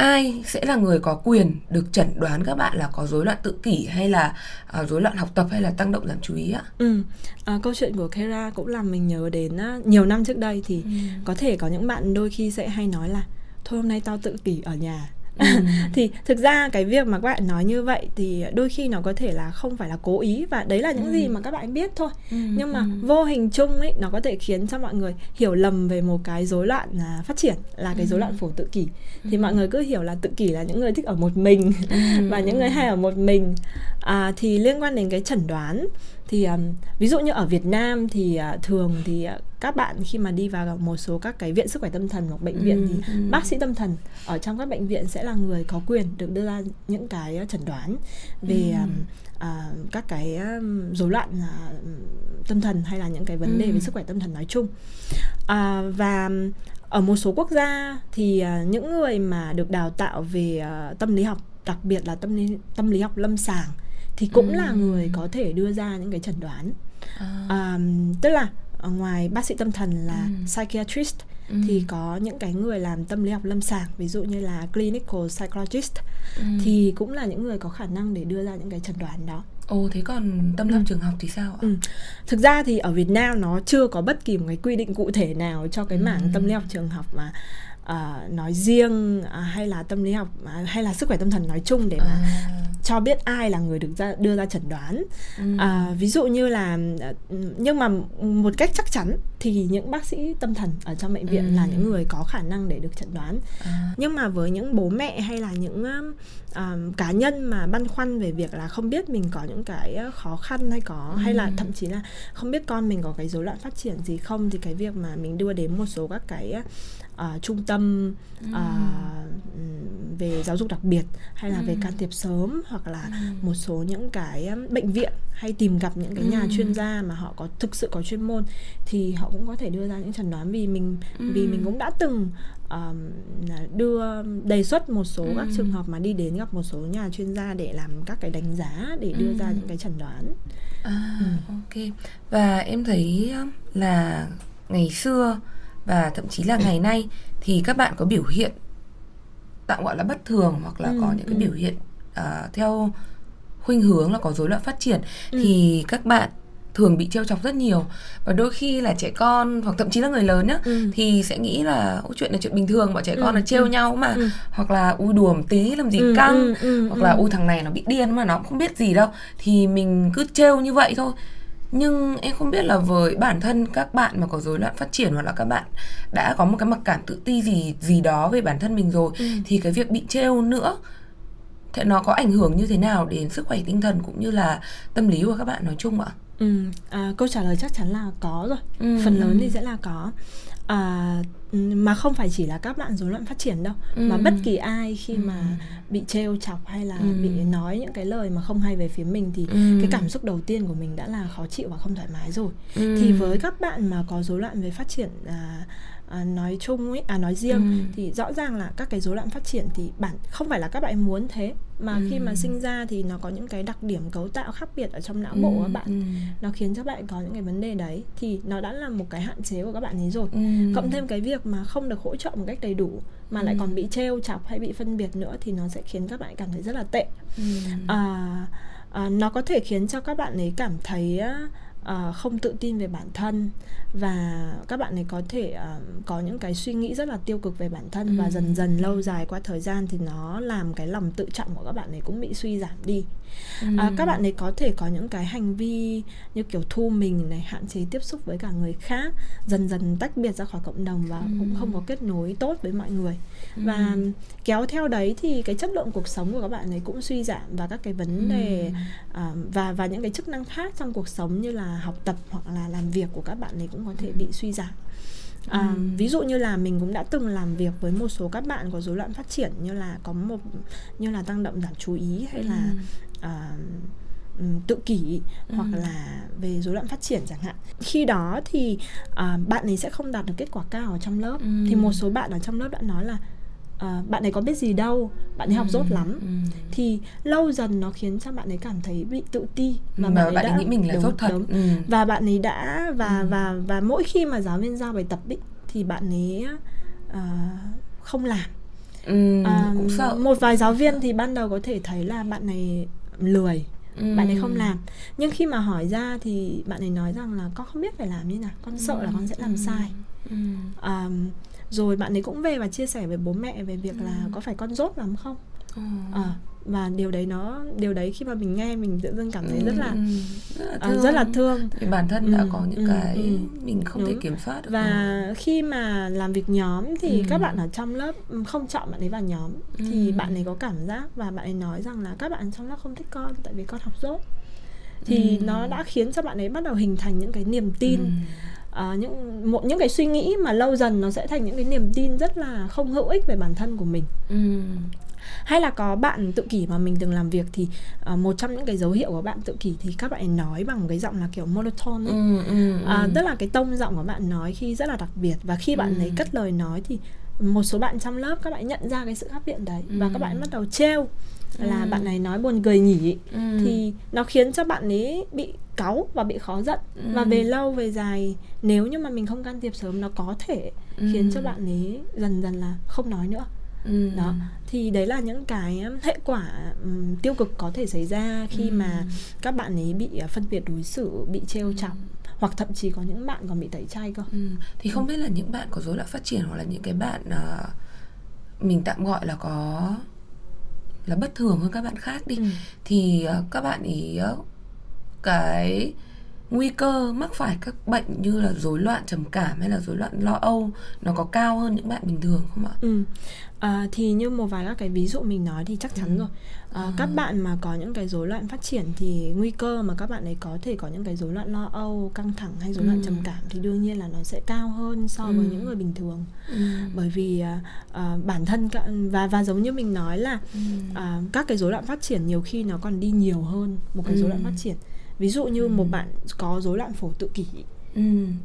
ai sẽ là người có quyền được chẩn đoán các bạn là có rối loạn tự kỷ hay là uh, rối loạn học tập hay là tăng động giảm chú ý ạ? Ừ. À, câu chuyện của Kera cũng làm mình nhớ đến uh, nhiều năm trước đây thì ừ. có thể có những bạn đôi khi sẽ hay nói là thôi hôm nay tao tự kỷ ở nhà Ừ. thì thực ra cái việc mà các bạn nói như vậy thì đôi khi nó có thể là không phải là cố ý và đấy là những ừ. gì mà các bạn biết thôi ừ. nhưng mà ừ. vô hình chung ấy nó có thể khiến cho mọi người hiểu lầm về một cái rối loạn à, phát triển là cái rối loạn phổ tự kỷ thì mọi người cứ hiểu là tự kỷ là những người thích ở một mình và những người hay ở một mình à, thì liên quan đến cái chẩn đoán thì um, ví dụ như ở Việt Nam thì uh, thường thì uh, các bạn khi mà đi vào một số các cái viện sức khỏe tâm thần hoặc bệnh viện ừ, thì ừ. bác sĩ tâm thần ở trong các bệnh viện sẽ là người có quyền được đưa ra những cái chẩn đoán về ừ. um, uh, các cái rối loạn uh, tâm thần hay là những cái vấn đề ừ. về sức khỏe tâm thần nói chung uh, và ở một số quốc gia thì uh, những người mà được đào tạo về uh, tâm lý học đặc biệt là tâm lý tâm lý học lâm sàng thì cũng ừ. là người có thể đưa ra những cái chẩn đoán à. À, tức là ngoài bác sĩ tâm thần là ừ. psychiatrist ừ. thì có những cái người làm tâm lý học lâm sàng ví dụ như là clinical psychologist ừ. thì cũng là những người có khả năng để đưa ra những cái chẩn đoán đó Ồ thế còn tâm lý ừ. trường học thì sao ạ? Ừ. Thực ra thì ở Việt Nam nó chưa có bất kỳ một cái quy định cụ thể nào cho cái mảng ừ. tâm lý học trường học mà uh, nói riêng uh, hay là tâm lý học uh, hay là sức khỏe tâm thần nói chung để mà à. cho biết ai là người được ra đưa ra chẩn đoán ừ. uh, ví dụ như là nhưng mà một cách chắc chắn thì những bác sĩ tâm thần ở trong bệnh viện ừ. là những người có khả năng để được chẩn đoán à. nhưng mà với những bố mẹ hay là những uh, cá nhân mà băn khoăn về việc là không biết mình có những cái khó khăn hay có ừ. hay là thậm chí là không biết con mình có cái rối loạn phát triển gì không thì cái việc mà mình đưa đến một số các cái uh, trung tâm uh, về giáo dục đặc biệt hay là ừ. về can thiệp sớm hoặc là ừ. một số những cái bệnh viện hay tìm gặp những cái nhà ừ. chuyên gia mà họ có thực sự có chuyên môn thì họ cũng có thể đưa ra những chẩn đoán vì mình ừ. vì mình cũng đã từng um, đưa đề xuất một số ừ. các trường hợp mà đi đến gặp một số nhà chuyên gia để làm các cái đánh giá để đưa ừ. ra những cái chẩn đoán. À, ừ. ok. Và em thấy là ngày xưa và thậm chí là ngày nay thì các bạn có biểu hiện tạm gọi là bất thường hoặc là ừ, có những cái ừ. biểu hiện uh, theo khuynh hướng là có rối loạn phát triển ừ. thì các bạn thường bị trêu chọc rất nhiều và đôi khi là trẻ con hoặc thậm chí là người lớn nhá ừ. thì sẽ nghĩ là Ôi, chuyện là chuyện bình thường bọn trẻ con ừ. là trêu ừ. nhau mà ừ. hoặc là ui đùa một tí làm gì ừ. căng ừ. Ừ. hoặc là ui thằng này nó bị điên mà nó cũng không biết gì đâu thì mình cứ trêu như vậy thôi nhưng em không biết là với bản thân các bạn mà có rối loạn phát triển hoặc là các bạn đã có một cái mặc cảm tự ti gì gì đó về bản thân mình rồi ừ. thì cái việc bị trêu nữa thì nó có ảnh hưởng như thế nào đến sức khỏe tinh thần cũng như là tâm lý của các bạn nói chung ạ? Ừ, à, câu trả lời chắc chắn là có rồi. Ừ. Phần lớn thì sẽ là có. À, mà không phải chỉ là các bạn rối loạn phát triển đâu ừ. mà bất kỳ ai khi ừ. mà bị trêu chọc hay là ừ. bị nói những cái lời mà không hay về phía mình thì ừ. cái cảm xúc đầu tiên của mình đã là khó chịu và không thoải mái rồi ừ. thì với các bạn mà có rối loạn về phát triển à, à, nói chung ấy à nói riêng ừ. thì rõ ràng là các cái rối loạn phát triển thì bản không phải là các bạn muốn thế mà ừ. khi mà sinh ra thì nó có những cái đặc điểm cấu tạo khác biệt ở trong não bộ của các bạn ừ. nó khiến cho bạn có những cái vấn đề đấy thì nó đã là một cái hạn chế của các bạn ấy rồi ừ. cộng thêm cái việc mà không được hỗ trợ một cách đầy đủ mà ừ. lại còn bị trêu chọc hay bị phân biệt nữa thì nó sẽ khiến các bạn cảm thấy rất là tệ ừ. à, à, nó có thể khiến cho các bạn ấy cảm thấy uh, không tự tin về bản thân và các bạn ấy có thể uh, có những cái suy nghĩ rất là tiêu cực về bản thân ừ. và dần dần lâu dài qua thời gian thì nó làm cái lòng tự trọng của các bạn ấy cũng bị suy giảm đi ừ. uh, các bạn ấy có thể có những cái hành vi như kiểu thu mình này hạn chế tiếp xúc với cả người khác dần dần tách biệt ra khỏi cộng đồng và ừ. cũng không có kết nối tốt với mọi người ừ. và kéo theo đấy thì cái chất lượng cuộc sống của các bạn ấy cũng suy giảm và các cái vấn đề uh, và và những cái chức năng khác trong cuộc sống như là học tập hoặc là làm việc của các bạn ấy cũng có thể bị suy giảm À, ừ. ví dụ như là mình cũng đã từng làm việc với một số các bạn có rối loạn phát triển như là có một như là tăng động giảm chú ý hay ừ. là uh, tự kỷ ừ. hoặc là về rối loạn phát triển chẳng hạn khi đó thì uh, bạn ấy sẽ không đạt được kết quả cao ở trong lớp ừ. thì một số bạn ở trong lớp đã nói là à, bạn ấy có biết gì đâu bạn ấy học dốt ừ, lắm ừ. thì lâu dần nó khiến cho bạn ấy cảm thấy bị tự ti và mà bạn ấy, bạn ấy nghĩ mình là đúng, dốt thật đúng. Ừ. và bạn ấy đã và ừ. và và mỗi khi mà giáo viên giao bài tập ý, thì bạn ấy uh, không làm ừ, à, cũng sợ một vài giáo viên thì ban đầu có thể thấy là bạn này lười ừ. bạn ấy không làm nhưng khi mà hỏi ra thì bạn ấy nói rằng là con không biết phải làm như nào con sợ là con sẽ làm ừ. sai ừ. Um, rồi bạn ấy cũng về và chia sẻ với bố mẹ về việc ừ. là có phải con dốt lắm không ừ. à, và điều đấy nó điều đấy khi mà mình nghe mình tự dưng cảm thấy rất là ừ, rất là thương, uh, rất là thương. Thì bản thân ừ, đã có những ừ, cái ừ, mình không đúng. thể kiểm soát được và ừ. khi mà làm việc nhóm thì ừ. các bạn ở trong lớp không chọn bạn ấy vào nhóm ừ. thì bạn ấy có cảm giác và bạn ấy nói rằng là các bạn trong lớp không thích con tại vì con học dốt thì ừ. nó đã khiến cho bạn ấy bắt đầu hình thành những cái niềm tin ừ uh, những một những cái suy nghĩ mà lâu dần nó sẽ thành những cái niềm tin rất là không hữu ích về bản thân của mình ừ. hay là có bạn tự kỷ mà mình từng làm việc thì uh, một trong những cái dấu hiệu của bạn tự kỷ thì các bạn nói bằng cái giọng là kiểu monotone ấy. Ừ, ừ, ừ. Uh, tức là cái tông giọng của bạn nói khi rất là đặc biệt và khi bạn ừ. ấy cất lời nói thì một số bạn trong lớp các bạn nhận ra cái sự khác biệt đấy ừ. và các bạn bắt đầu trêu là ừ. bạn này nói buồn cười nhỉ ừ. thì nó khiến cho bạn ấy bị cáu và bị khó giận ừ. và về lâu về dài nếu như mà mình không can thiệp sớm nó có thể ừ. khiến cho bạn ấy dần dần là không nói nữa ừ. đó thì đấy là những cái hệ quả um, tiêu cực có thể xảy ra khi ừ. mà các bạn ấy bị uh, phân biệt đối xử bị trêu ừ. chọc hoặc thậm chí có những bạn còn bị tẩy chay cơ ừ. thì không biết là những bạn có rối loạn phát triển hoặc là những cái bạn uh, mình tạm gọi là có là bất thường hơn các bạn khác đi ừ. thì uh, các bạn ý uh, cái nguy cơ mắc phải các bệnh như là rối loạn trầm cảm hay là rối loạn lo âu nó có cao hơn những bạn bình thường không ạ? Ừ. À, thì như một vài các cái ví dụ mình nói thì chắc chắn ừ. rồi à, à. các bạn mà có những cái rối loạn phát triển thì nguy cơ mà các bạn ấy có thể có những cái rối loạn lo âu căng thẳng hay rối ừ. loạn trầm cảm thì đương nhiên là nó sẽ cao hơn so với ừ. những người bình thường ừ. bởi vì à, bản thân và và giống như mình nói là ừ. à, các cái rối loạn phát triển nhiều khi nó còn đi nhiều hơn một cái rối loạn phát triển ví dụ như ừ. một bạn có rối loạn phổ tự kỷ ừ.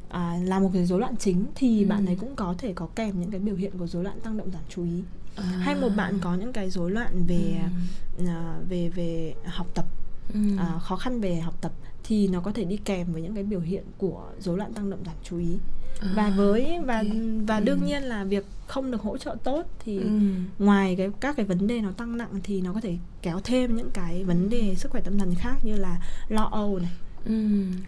à, là một cái rối loạn chính thì ừ. bạn ấy cũng có thể có kèm những cái biểu hiện của rối loạn tăng động giảm chú ý à. hay một bạn có những cái rối loạn về ừ. à, về về học tập ừ. à, khó khăn về học tập thì nó có thể đi kèm với những cái biểu hiện của rối loạn tăng động giảm chú ý à, và với và okay. và đương ừ. nhiên là việc không được hỗ trợ tốt thì ừ. ngoài cái các cái vấn đề nó tăng nặng thì nó có thể kéo thêm những cái vấn đề sức khỏe tâm thần khác như là lo âu này ừ.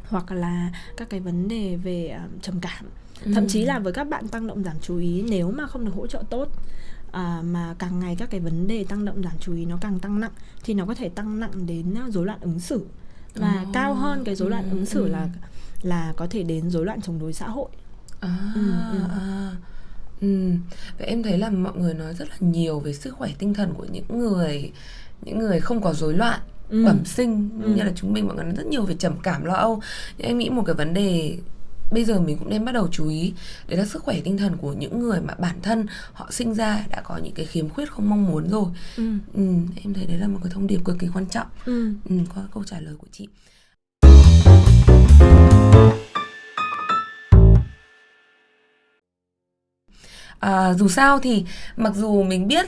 hoặc là các cái vấn đề về uh, trầm cảm thậm chí là với các bạn tăng động giảm chú ý nếu mà không được hỗ trợ tốt à, mà càng ngày các cái vấn đề tăng động giảm chú ý nó càng tăng nặng thì nó có thể tăng nặng đến rối loạn ứng xử và oh. cao hơn cái rối loạn ừ. ứng xử là là có thể đến rối loạn chống đối xã hội à, ừ, ừ. À. Ừ. Vậy em thấy là mọi người nói rất là nhiều về sức khỏe tinh thần của những người những người không có rối loạn ừ. bẩm sinh ừ. như là chúng mình mọi người nói rất nhiều về trầm cảm lo âu nhưng em nghĩ một cái vấn đề bây giờ mình cũng nên bắt đầu chú ý đấy là sức khỏe tinh thần của những người mà bản thân họ sinh ra đã có những cái khiếm khuyết không mong muốn rồi ừ. Ừ, em thấy đấy là một cái thông điệp cực kỳ quan trọng ừ. Ừ, có câu trả lời của chị à, dù sao thì mặc dù mình biết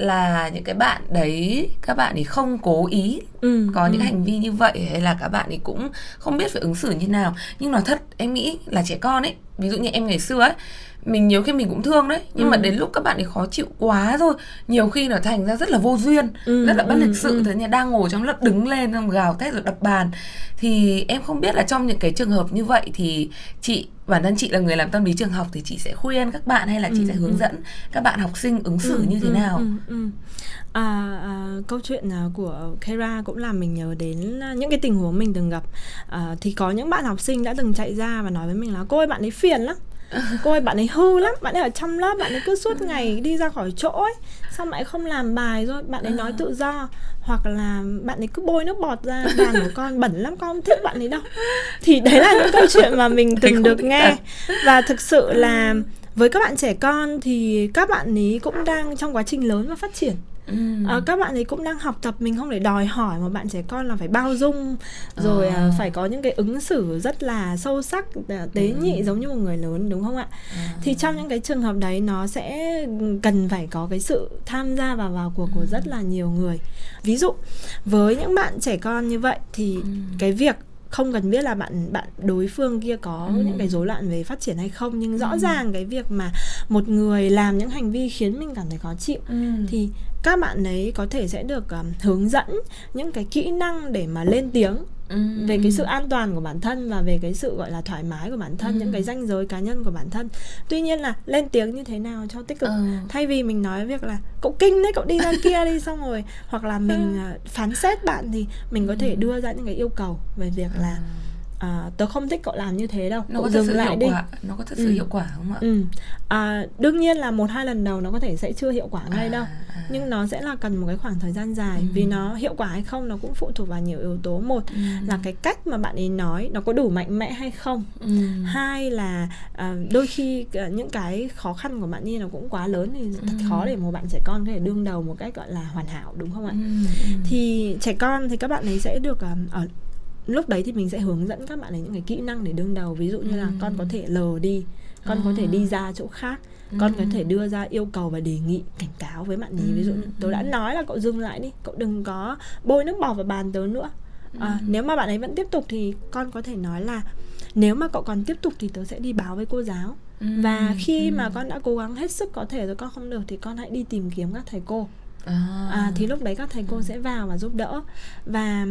là những cái bạn đấy các bạn ấy không cố ý ừ, có ừ. những hành vi như vậy hay là các bạn ấy cũng không biết phải ứng xử như nào nhưng nói thật em nghĩ là trẻ con ấy ví dụ như em ngày xưa ấy mình nhiều khi mình cũng thương đấy nhưng ừ. mà đến lúc các bạn ấy khó chịu quá rồi nhiều khi nó thành ra rất là vô duyên ừ, rất là bất ừ, lịch sự ừ. thế nhà đang ngồi trong lớp đứng lên xong gào thét rồi đập bàn thì em không biết là trong những cái trường hợp như vậy thì chị bản thân chị là người làm tâm lý trường học thì chị sẽ khuyên các bạn hay là chị ừ, sẽ hướng ừ. dẫn các bạn học sinh ứng xử ừ, như thế ừ, nào ừ, ừ. À, à, câu chuyện à, của Kera cũng làm mình nhớ đến những cái tình huống mình từng gặp à, thì có những bạn học sinh đã từng chạy ra và nói với mình là cô ơi bạn ấy phiền lắm cô ơi bạn ấy hư lắm. Bạn ấy ở trong lớp bạn ấy cứ suốt ngày đi ra khỏi chỗ ấy. Sao bạn ấy không làm bài rồi? Bạn ấy nói tự do. Hoặc là bạn ấy cứ bôi nước bọt ra bàn của con bẩn lắm con không thích bạn ấy đâu. Thì đấy là những câu chuyện mà mình từng được nghe. và thực sự là với các bạn trẻ con thì các bạn ấy cũng đang trong quá trình lớn và phát triển Ừ. À, các bạn ấy cũng đang học tập mình không để đòi hỏi một bạn trẻ con là phải bao dung rồi à. phải có những cái ứng xử rất là sâu sắc tế ừ. nhị giống như một người lớn đúng không ạ à. thì trong những cái trường hợp đấy nó sẽ cần phải có cái sự tham gia và vào cuộc của ừ. rất là nhiều người ví dụ với những bạn trẻ con như vậy thì ừ. cái việc không cần biết là bạn bạn đối phương kia có ừ. những cái rối loạn về phát triển hay không nhưng rõ ừ. ràng cái việc mà một người làm những hành vi khiến mình cảm thấy khó chịu ừ. thì các bạn ấy có thể sẽ được um, hướng dẫn những cái kỹ năng để mà lên tiếng Ừ. về cái sự an toàn của bản thân và về cái sự gọi là thoải mái của bản thân ừ. những cái ranh giới cá nhân của bản thân tuy nhiên là lên tiếng như thế nào cho tích cực ừ. thay vì mình nói việc là cậu kinh đấy cậu đi ra kia đi xong rồi hoặc là mình ừ. phán xét bạn thì mình có thể đưa ra những cái yêu cầu về việc là à, tớ không thích cậu làm như thế đâu nó cậu có dừng lại đi quả. nó có thật sự ừ. hiệu quả không ạ ừ. à, đương nhiên là một hai lần đầu nó có thể sẽ chưa hiệu quả ngay à, đâu à. nhưng nó sẽ là cần một cái khoảng thời gian dài ừ. vì nó hiệu quả hay không nó cũng phụ thuộc vào nhiều yếu tố một ừ. là cái cách mà bạn ấy nói nó có đủ mạnh mẽ hay không ừ. hai là à, đôi khi à, những cái khó khăn của bạn ấy nó cũng quá lớn thì thật ừ. khó để một bạn trẻ con có thể đương đầu một cách gọi là hoàn hảo đúng không ạ ừ. Ừ. thì trẻ con thì các bạn ấy sẽ được à, ở lúc đấy thì mình sẽ hướng dẫn các bạn ấy những cái kỹ năng để đương đầu. Ví dụ như là ừ. con có thể lờ đi con à. có thể đi ra chỗ khác con có thể đưa ra yêu cầu và đề nghị cảnh cáo với bạn ấy. Ví dụ như tớ đã nói là cậu dừng lại đi cậu đừng có bôi nước bọt vào bàn tớ nữa. À, nếu mà bạn ấy vẫn tiếp tục thì con có thể nói là nếu mà cậu còn tiếp tục thì tớ sẽ đi báo với cô giáo. Và khi mà con đã cố gắng hết sức có thể rồi con không được thì con hãy đi tìm kiếm các thầy cô. À. à thì lúc đấy các thầy cô sẽ vào và giúp đỡ. Và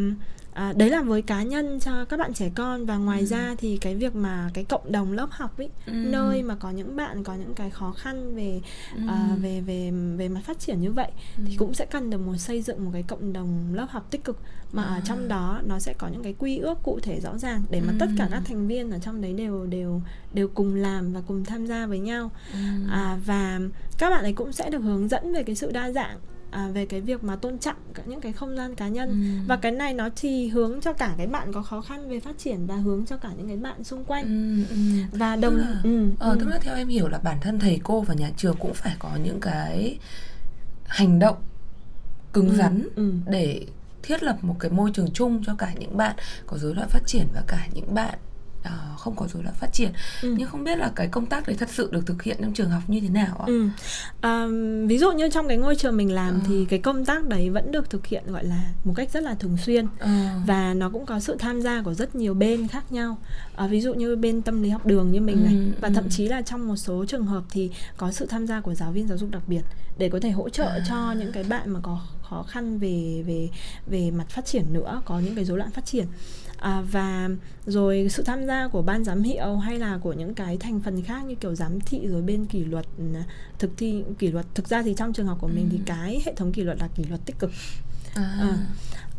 à, đấy là với cá nhân cho các bạn trẻ con và ngoài ừ. ra thì cái việc mà cái cộng đồng lớp học ấy ừ. nơi mà có những bạn có những cái khó khăn về ừ. à, về về về mặt phát triển như vậy ừ. thì cũng sẽ cần được một xây dựng một cái cộng đồng lớp học tích cực mà à. ở trong đó nó sẽ có những cái quy ước cụ thể rõ ràng để mà ừ. tất cả các thành viên ở trong đấy đều đều đều cùng làm và cùng tham gia với nhau ừ. à, và các bạn ấy cũng sẽ được hướng dẫn về cái sự đa dạng à, về cái việc mà tôn trọng cả những cái không gian cá nhân ừ. và cái này nó thì hướng cho cả cái bạn có khó khăn về phát triển và hướng cho cả những cái bạn xung quanh ừ, ừ. và đồng tức là, ừ, ờ, ừ. tức là theo em hiểu là bản thân thầy cô và nhà trường cũng phải có những cái hành động cứng ừ, rắn ừ. để thiết lập một cái môi trường chung cho cả những bạn có rối loạn phát triển và cả những bạn uh, không có rối loạn phát triển ừ. nhưng không biết là cái công tác đấy thật sự được thực hiện trong trường học như thế nào ạ? Ừ. À, ví dụ như trong cái ngôi trường mình làm à. thì cái công tác đấy vẫn được thực hiện gọi là một cách rất là thường xuyên à. và nó cũng có sự tham gia của rất nhiều bên khác nhau. À, ví dụ như bên tâm lý học đường như mình ừ, này và ừ. thậm chí là trong một số trường hợp thì có sự tham gia của giáo viên giáo dục đặc biệt để có thể hỗ trợ à. cho những cái bạn mà có khó khăn về về về mặt phát triển nữa, có những cái rối loạn phát triển à, và rồi sự tham gia của ban giám hiệu hay là của những cái thành phần khác như kiểu giám thị rồi bên kỷ luật à, thực thi kỷ luật thực ra thì trong trường học của mình ừ. thì cái hệ thống kỷ luật là kỷ luật tích cực à. À,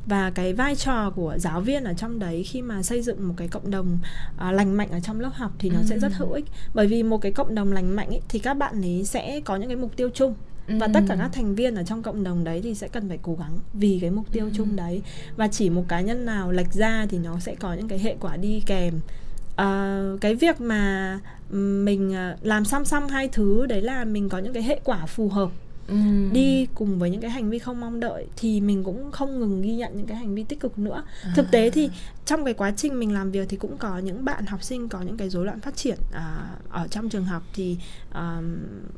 và cái vai trò của giáo viên ở trong đấy khi mà xây dựng một cái cộng đồng à, lành mạnh ở trong lớp học thì nó ừ. sẽ rất hữu ích bởi vì một cái cộng đồng lành mạnh ấy, thì các bạn ấy sẽ có những cái mục tiêu chung và tất cả các thành viên ở trong cộng đồng đấy thì sẽ cần phải cố gắng vì cái mục tiêu chung đấy. Và chỉ một cá nhân nào lệch ra thì nó sẽ có những cái hệ quả đi kèm. Uh, cái việc mà mình à, làm song song hai thứ đấy là mình có những cái hệ quả phù hợp Ừ. đi cùng với những cái hành vi không mong đợi thì mình cũng không ngừng ghi nhận những cái hành vi tích cực nữa à. thực tế thì trong cái quá trình mình làm việc thì cũng có những bạn học sinh có những cái rối loạn phát triển à, ở trong trường học thì à,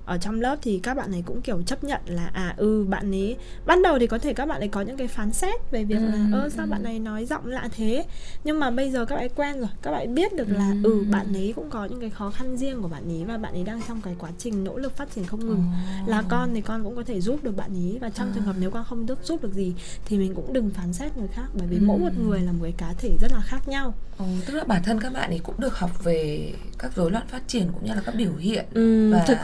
ở trong lớp thì các bạn ấy cũng kiểu chấp nhận là à ừ bạn ấy ban đầu thì có thể các bạn ấy có những cái phán xét về việc ừ. là ơ sao bạn này nói giọng lạ thế nhưng mà bây giờ các bạn ấy quen rồi các bạn ấy biết được là ừ, ừ bạn ấy cũng có những cái khó khăn riêng của bạn ấy và bạn ấy đang trong cái quá trình nỗ lực phát triển không ngừng oh. là con thì con cũng có thể giúp được bạn ý và trong à. trường hợp nếu con không được giúp được gì thì mình cũng đừng phán xét người khác bởi vì ừ. mỗi một người là một cái cá thể rất là khác nhau ừ, tức là bản thân các bạn ấy cũng được học về các rối loạn phát triển cũng như là các biểu hiện ừ, và thực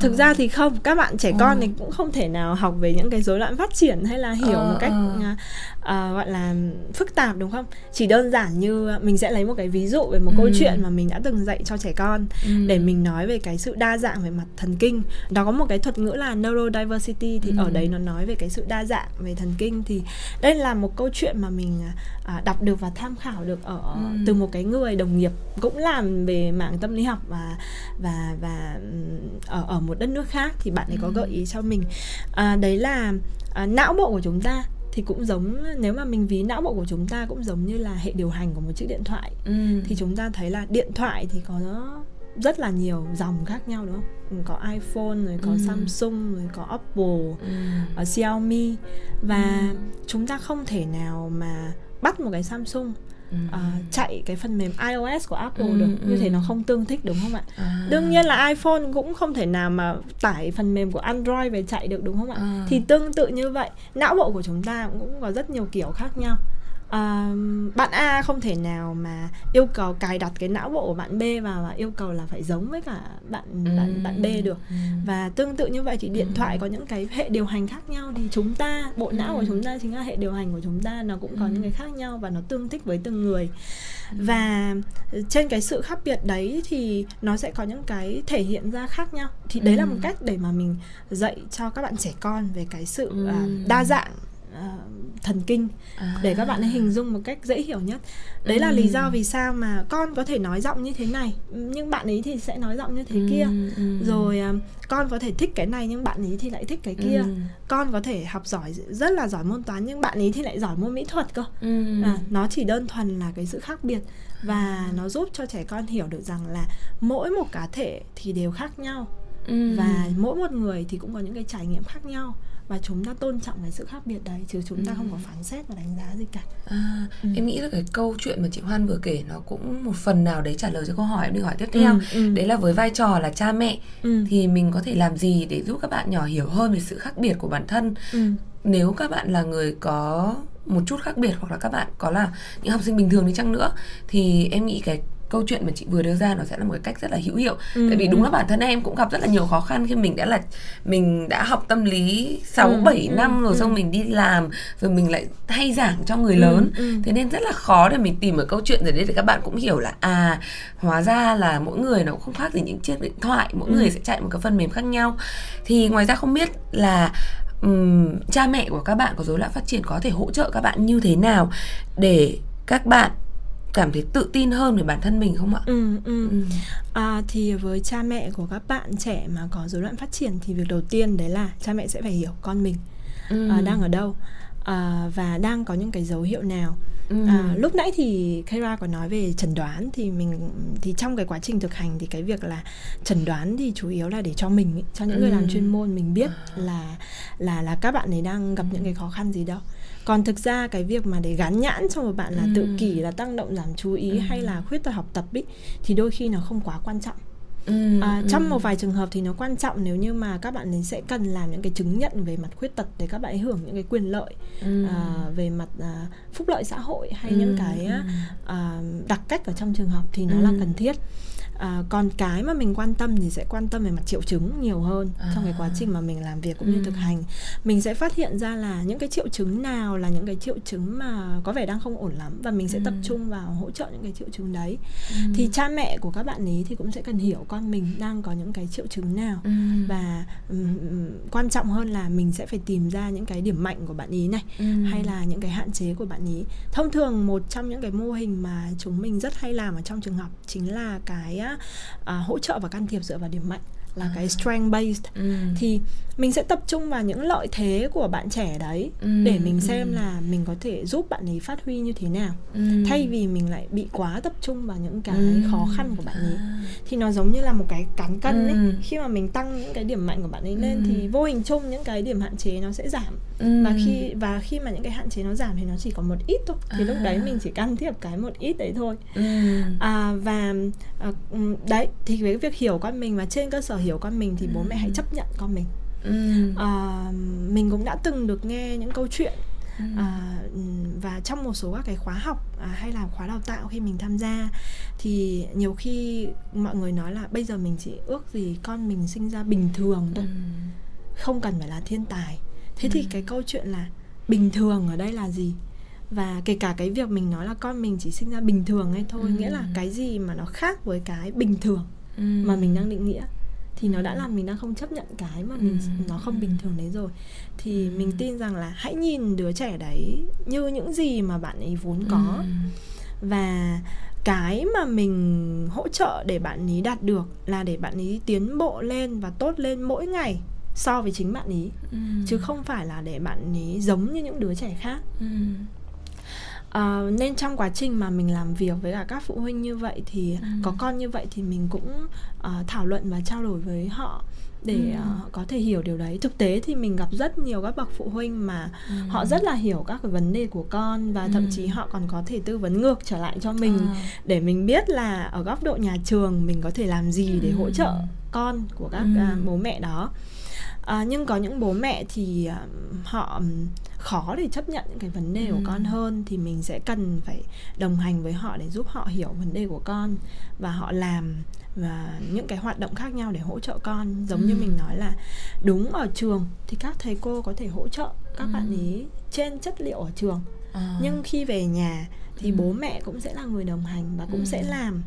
thực ừ. ra thì không các bạn trẻ con ừ. thì cũng không thể nào học về những cái rối loạn phát triển hay là hiểu ừ, một cách ừ. uh, gọi là phức tạp đúng không chỉ đơn giản như mình sẽ lấy một cái ví dụ về một ừ. câu chuyện mà mình đã từng dạy cho trẻ con ừ. để mình nói về cái sự đa dạng về mặt thần kinh đó có một cái thuật ngữ là neurodiversity thì ừ. ở đấy nó nói về cái sự đa dạng về thần kinh thì đây là một câu chuyện mà mình uh, đọc được và tham khảo được ở ừ. từ một cái người đồng nghiệp cũng làm về mảng tâm lý học và và và ở ở một đất nước khác thì bạn ấy có gợi ý cho mình à, đấy là à, não bộ của chúng ta thì cũng giống nếu mà mình ví não bộ của chúng ta cũng giống như là hệ điều hành của một chiếc điện thoại ừ. thì chúng ta thấy là điện thoại thì có rất là nhiều dòng khác nhau đúng không có iPhone rồi có ừ. Samsung rồi có Apple ừ. ở ờ, Xiaomi và ừ. chúng ta không thể nào mà bắt một cái Samsung uh, chạy cái phần mềm iOS của Apple ừ, được như ừ. thế nó không tương thích đúng không ạ à. đương nhiên là iPhone cũng không thể nào mà tải phần mềm của Android về chạy được đúng không ạ à. thì tương tự như vậy não bộ của chúng ta cũng có rất nhiều kiểu khác nhau uh, bạn A không thể nào mà yêu cầu cài đặt cái não bộ của bạn B vào và yêu cầu là phải giống với cả bạn ừ. bạn bạn B được ừ. và tương tự như vậy thì điện thoại có những cái hệ điều hành khác nhau thì chúng ta bộ não ừ. của chúng ta chính là hệ điều hành của chúng ta nó cũng có ừ. những cái khác nhau và nó tương thích với từng người và trên cái sự khác biệt đấy thì nó sẽ có những cái thể hiện ra khác nhau thì đấy ừ. là một cách để mà mình dạy cho các bạn trẻ con về cái sự uh, đa dạng uh, thần kinh à. để các bạn ấy hình dung một cách dễ hiểu nhất đấy ừ. là lý do vì sao mà con có thể nói giọng như thế này nhưng bạn ấy thì sẽ nói giọng như thế ừ. kia ừ. rồi uh, con có thể thích cái này nhưng bạn ấy thì lại thích cái kia ừ. con có thể học giỏi rất là giỏi môn toán nhưng bạn ấy thì lại giỏi môn mỹ thuật cơ ừ. à, nó chỉ đơn thuần là cái sự khác biệt và nó giúp cho trẻ con hiểu được rằng là mỗi một cá thể thì đều khác nhau ừ. và mỗi một người thì cũng có những cái trải nghiệm khác nhau và chúng ta tôn trọng cái sự khác biệt đấy chứ chúng ta ừ. không có phán xét và đánh giá gì cả à, ừ. em nghĩ là cái câu chuyện mà chị Hoan vừa kể nó cũng một phần nào đấy trả lời cho câu hỏi em đi hỏi tiếp theo ừ, ừ. đấy là với vai trò là cha mẹ ừ. thì mình có thể làm gì để giúp các bạn nhỏ hiểu hơn về sự khác biệt của bản thân ừ. nếu các bạn là người có một chút khác biệt hoặc là các bạn có là những học sinh bình thường đi chăng nữa thì em nghĩ cái câu chuyện mà chị vừa đưa ra nó sẽ là một cái cách rất là hữu hiệu ừ. tại vì đúng là bản thân em cũng gặp rất là nhiều khó khăn khi mình đã là mình đã học tâm lý 6 ừ, 7 ừ, năm rồi ừ. xong mình đi làm rồi mình lại thay giảng cho người ừ, lớn ừ. thế nên rất là khó để mình tìm một câu chuyện rồi đấy để các bạn cũng hiểu là à hóa ra là mỗi người nó cũng không khác gì những chiếc điện thoại mỗi ừ. người sẽ chạy một cái phần mềm khác nhau thì ngoài ra không biết là um, cha mẹ của các bạn có rối loạn phát triển có thể hỗ trợ các bạn như thế nào để các bạn cảm thấy tự tin hơn về bản thân mình không ạ? Ừ, ừ. ừ. À, thì với cha mẹ của các bạn trẻ mà có rối loạn phát triển thì việc đầu tiên đấy là cha mẹ sẽ phải hiểu con mình ừ. à, đang ở đâu à, và đang có những cái dấu hiệu nào Ừ. À, lúc nãy thì Kira có nói về chẩn đoán thì mình thì trong cái quá trình thực hành thì cái việc là chẩn đoán thì chủ yếu là để cho mình cho những ừ. người làm chuyên môn mình biết à. là là là các bạn ấy đang gặp những cái khó khăn gì đâu còn thực ra cái việc mà để gắn nhãn cho một bạn là ừ. tự kỷ là tăng động giảm chú ý ừ. hay là khuyết tật học tập ý, thì đôi khi nó không quá quan trọng Ừ, à, ừ. trong một vài trường hợp thì nó quan trọng nếu như mà các bạn ấy sẽ cần làm những cái chứng nhận về mặt khuyết tật để các bạn ấy hưởng những cái quyền lợi ừ. à, về mặt à, phúc lợi xã hội hay ừ, những cái ừ. à, đặc cách ở trong trường học thì nó ừ. là cần thiết à, còn cái mà mình quan tâm thì sẽ quan tâm về mặt triệu chứng nhiều hơn à. trong cái quá trình mà mình làm việc cũng như ừ. thực hành mình sẽ phát hiện ra là những cái triệu chứng nào là những cái triệu chứng mà có vẻ đang không ổn lắm và mình sẽ ừ. tập trung vào hỗ trợ những cái triệu chứng đấy ừ. thì cha mẹ của các bạn ấy thì cũng sẽ cần hiểu con mình đang có những cái triệu chứng nào ừ. và um, quan trọng hơn là mình sẽ phải tìm ra những cái điểm mạnh của bạn ý này ừ. hay là những cái hạn chế của bạn ý thông thường một trong những cái mô hình mà chúng mình rất hay làm ở trong trường học chính là cái uh, hỗ trợ và can thiệp dựa vào điểm mạnh là à. cái strength based ừ. thì mình sẽ tập trung vào những lợi thế của bạn trẻ đấy ừ, để mình xem ừ. là mình có thể giúp bạn ấy phát huy như thế nào ừ. thay vì mình lại bị quá tập trung vào những cái ừ. khó khăn của bạn ấy à. thì nó giống như là một cái cán cân ấy ừ. khi mà mình tăng những cái điểm mạnh của bạn ấy lên ừ. thì vô hình chung những cái điểm hạn chế nó sẽ giảm ừ. và khi và khi mà những cái hạn chế nó giảm thì nó chỉ còn một ít thôi thì à. lúc đấy mình chỉ can thiệp cái một ít đấy thôi ừ. à, và à, đấy thì với việc hiểu con mình và trên cơ sở hiểu con mình thì bố mẹ hãy chấp nhận con mình ừ. à, mình cũng đã từng được nghe những câu chuyện ừ. à, và trong một số các cái khóa học à, hay là khóa đào tạo khi mình tham gia thì nhiều khi mọi người nói là bây giờ mình chỉ ước gì con mình sinh ra bình thường thôi ừ. không cần phải là thiên tài thế ừ. thì cái câu chuyện là bình thường ở đây là gì và kể cả cái việc mình nói là con mình chỉ sinh ra bình thường hay thôi ừ. nghĩa là cái gì mà nó khác với cái bình thường ừ. mà mình đang định nghĩa thì nó đã ừ. làm mình đang không chấp nhận cái mà mình ừ. nó không bình thường đấy rồi thì ừ. mình tin rằng là hãy nhìn đứa trẻ đấy như những gì mà bạn ấy vốn có ừ. và cái mà mình hỗ trợ để bạn ấy đạt được là để bạn ấy tiến bộ lên và tốt lên mỗi ngày so với chính bạn ấy ừ. chứ không phải là để bạn ấy giống như những đứa trẻ khác ừ. Uh, nên trong quá trình mà mình làm việc với cả các phụ huynh như vậy thì ừ. có con như vậy thì mình cũng uh, thảo luận và trao đổi với họ để ừ. uh, có thể hiểu điều đấy thực tế thì mình gặp rất nhiều các bậc phụ huynh mà ừ. họ rất là hiểu các cái vấn đề của con và ừ. thậm chí họ còn có thể tư vấn ngược trở lại cho mình à. để mình biết là ở góc độ nhà trường mình có thể làm gì để hỗ trợ con của các ừ. uh, bố mẹ đó à, nhưng có những bố mẹ thì uh, họ khó để chấp nhận những cái vấn đề ừ. của con hơn thì mình sẽ cần phải đồng hành với họ để giúp họ hiểu vấn đề của con và họ làm và những cái hoạt động khác nhau để hỗ trợ con giống ừ. như mình nói là đúng ở trường thì các thầy cô có thể hỗ trợ các ừ. bạn ý trên chất liệu ở trường à. nhưng khi về nhà thì ừ. bố mẹ cũng sẽ là người đồng hành và cũng ừ. sẽ làm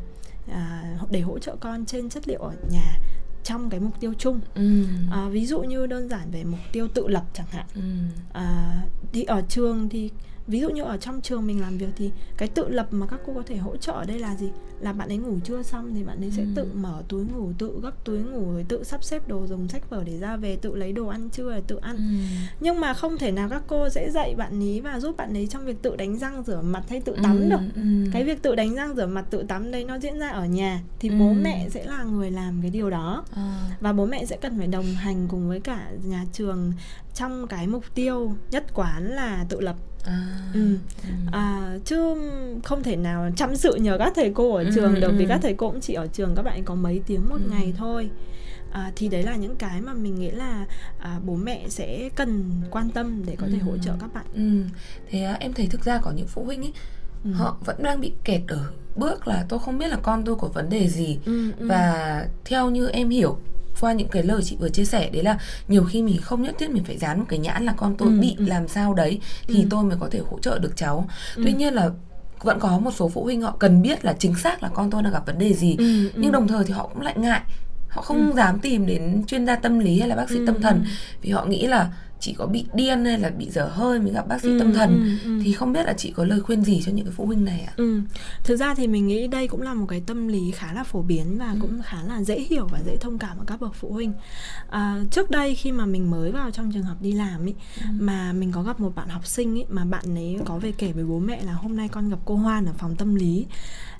à, để hỗ trợ con trên chất liệu ở nhà trong cái mục tiêu chung ừ. à, ví dụ như đơn giản về mục tiêu tự lập chẳng hạn ừ. à, thì ở trường thì ví dụ như ở trong trường mình làm việc thì cái tự lập mà các cô có thể hỗ trợ ở đây là gì là bạn ấy ngủ trưa xong thì bạn ấy sẽ ừ. tự mở túi ngủ tự gấp túi ngủ rồi tự sắp xếp đồ dùng sách vở để ra về tự lấy đồ ăn trưa để tự ăn ừ. nhưng mà không thể nào các cô sẽ dạy bạn ấy và giúp bạn ấy trong việc tự đánh răng rửa mặt hay tự tắm ừ. được ừ. cái việc tự đánh răng rửa mặt tự tắm đấy nó diễn ra ở nhà thì ừ. bố mẹ sẽ là người làm cái điều đó à. và bố mẹ sẽ cần phải đồng hành cùng với cả nhà trường trong cái mục tiêu nhất quán là tự lập à, ừ. ừ. À, chứ không thể nào chăm sự nhờ các thầy cô ở trường ừ, được ừ. vì các thầy cô cũng chỉ ở trường các bạn có mấy tiếng một ừ. ngày thôi à, thì đấy là những cái mà mình nghĩ là à, bố mẹ sẽ cần quan tâm để có thể hỗ trợ các bạn ừ. thế à, em thấy thực ra có những phụ huynh ấy ừ. họ vẫn đang bị kẹt ở bước là tôi không biết là con tôi có vấn đề gì ừ, ừ. và theo như em hiểu qua những cái lời chị vừa chia sẻ đấy là nhiều khi mình không nhất thiết mình phải dán một cái nhãn là con tôi ừ, bị ừ. làm sao đấy thì ừ. tôi mới có thể hỗ trợ được cháu ừ. tuy nhiên là vẫn có một số phụ huynh họ cần biết là chính xác là con tôi đang gặp vấn đề gì ừ, nhưng ừ. đồng thời thì họ cũng lại ngại họ không ừ. dám tìm đến chuyên gia tâm lý hay là bác sĩ ừ. tâm thần vì họ nghĩ là chị có bị điên hay là bị dở hơi mới gặp bác sĩ ừ, tâm thần ừ, ừ. thì không biết là chị có lời khuyên gì cho những cái phụ huynh này ạ? Ừ. Thực ra thì mình nghĩ đây cũng là một cái tâm lý khá là phổ biến và ừ. cũng khá là dễ hiểu và dễ thông cảm ở các bậc phụ huynh. À, trước đây khi mà mình mới vào trong trường học đi làm ý, ừ. mà mình có gặp một bạn học sinh ý, mà bạn ấy có về kể với bố mẹ là hôm nay con gặp cô Hoan ở phòng tâm lý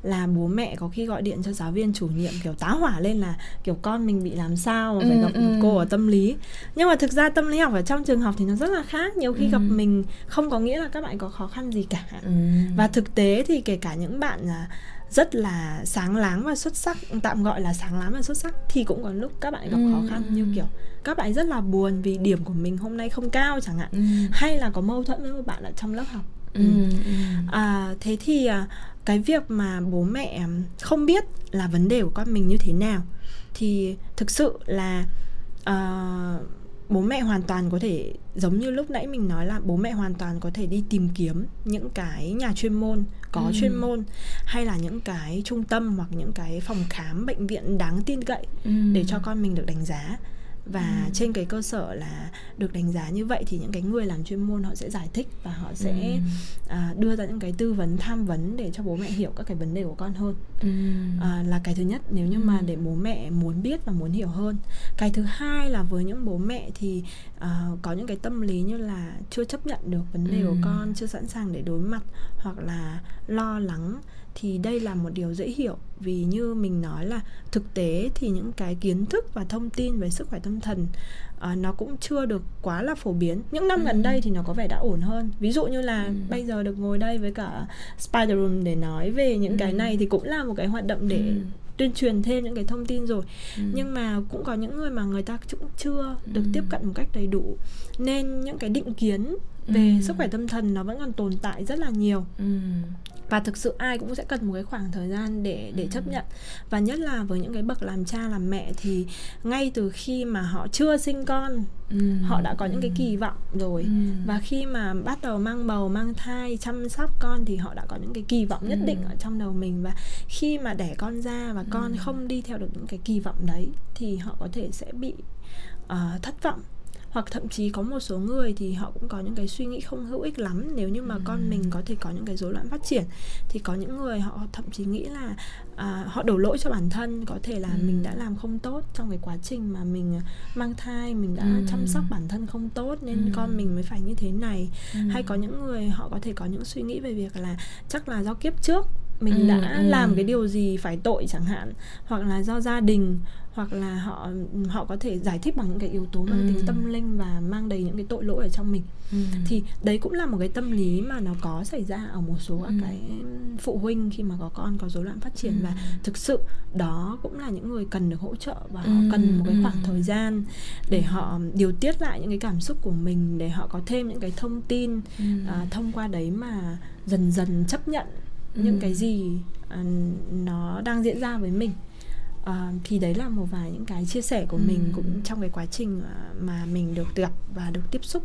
là bố mẹ có khi gọi điện cho giáo viên chủ nhiệm kiểu tá hỏa lên là kiểu con mình bị làm sao mà phải ừ, gặp ừ. cô ở tâm lý nhưng mà thực ra tâm lý học ở trong trường học thì nó rất là khác nhiều khi ừ. gặp mình không có nghĩa là các bạn có khó khăn gì cả ừ. và thực tế thì kể cả những bạn là rất là sáng láng và xuất sắc tạm gọi là sáng láng và xuất sắc thì cũng có lúc các bạn gặp ừ. khó khăn như kiểu các bạn rất là buồn vì điểm của mình hôm nay không cao chẳng hạn ừ. hay là có mâu thuẫn với một bạn ở trong lớp học ừ. Ừ. À, thế thì à, cái việc mà bố mẹ không biết là vấn đề của con mình như thế nào thì thực sự là uh, bố mẹ hoàn toàn có thể giống như lúc nãy mình nói là bố mẹ hoàn toàn có thể đi tìm kiếm những cái nhà chuyên môn có ừ. chuyên môn hay là những cái trung tâm hoặc những cái phòng khám bệnh viện đáng tin cậy ừ. để cho con mình được đánh giá và ừ. trên cái cơ sở là được đánh giá như vậy thì những cái người làm chuyên môn họ sẽ giải thích và họ sẽ ừ. à, đưa ra những cái tư vấn tham vấn để cho bố mẹ hiểu các cái vấn đề của con hơn ừ. à, là cái thứ nhất nếu như mà để bố mẹ muốn biết và muốn hiểu hơn cái thứ hai là với những bố mẹ thì uh, có những cái tâm lý như là chưa chấp nhận được vấn đề ừ. của con chưa sẵn sàng để đối mặt hoặc là lo lắng thì đây là một điều dễ hiểu vì như mình nói là thực tế thì những cái kiến thức và thông tin về sức khỏe tâm thần uh, nó cũng chưa được quá là phổ biến những năm ừ. gần đây thì nó có vẻ đã ổn hơn ví dụ như là ừ. bây giờ được ngồi đây với cả Spider Room để nói về những ừ. cái này thì cũng là một cái hoạt động để ừ tuyên truyền thêm những cái thông tin rồi ừ. nhưng mà cũng có những người mà người ta cũng chưa được ừ. tiếp cận một cách đầy đủ nên những cái định kiến về ừ. sức khỏe tâm thần nó vẫn còn tồn tại rất là nhiều ừ và thực sự ai cũng sẽ cần một cái khoảng thời gian để để chấp ừ. nhận. Và nhất là với những cái bậc làm cha làm mẹ thì ngay từ khi mà họ chưa sinh con ừ. họ đã có những cái kỳ vọng rồi. Ừ. và khi mà bắt đầu mang bầu mang thai chăm sóc con thì họ đã có những cái kỳ vọng nhất định ở trong đầu mình. Và khi mà đẻ con ra và con không đi theo được những cái kỳ vọng đấy thì họ có thể sẽ bị uh, thất vọng hoặc thậm chí có một số người thì họ cũng có những cái suy nghĩ không hữu ích lắm nếu như mà ừ. con mình có thể có những cái rối loạn phát triển thì có những người họ thậm chí nghĩ là à, họ đổ lỗi cho bản thân có thể là ừ. mình đã làm không tốt trong cái quá trình mà mình mang thai mình đã ừ. chăm sóc bản thân không tốt nên ừ. con mình mới phải như thế này ừ. hay có những người họ có thể có những suy nghĩ về việc là chắc là do kiếp trước mình ừ, đã ừ. làm cái điều gì phải tội chẳng hạn hoặc là do gia đình hoặc là họ họ có thể giải thích bằng những cái yếu tố mang ừ. tính tâm linh và mang đầy những cái tội lỗi ở trong mình ừ. thì đấy cũng là một cái tâm lý mà nó có xảy ra ở một số các ừ. cái phụ huynh khi mà có con có rối loạn phát triển ừ. và thực sự đó cũng là những người cần được hỗ trợ và ừ. họ cần một cái khoảng thời gian để họ điều tiết lại những cái cảm xúc của mình để họ có thêm những cái thông tin ừ. à, thông qua đấy mà dần dần chấp nhận những ừ. cái gì uh, nó đang diễn ra với mình uh, thì đấy là một vài những cái chia sẻ của ừ. mình cũng trong cái quá trình uh, mà mình được gặp và được tiếp xúc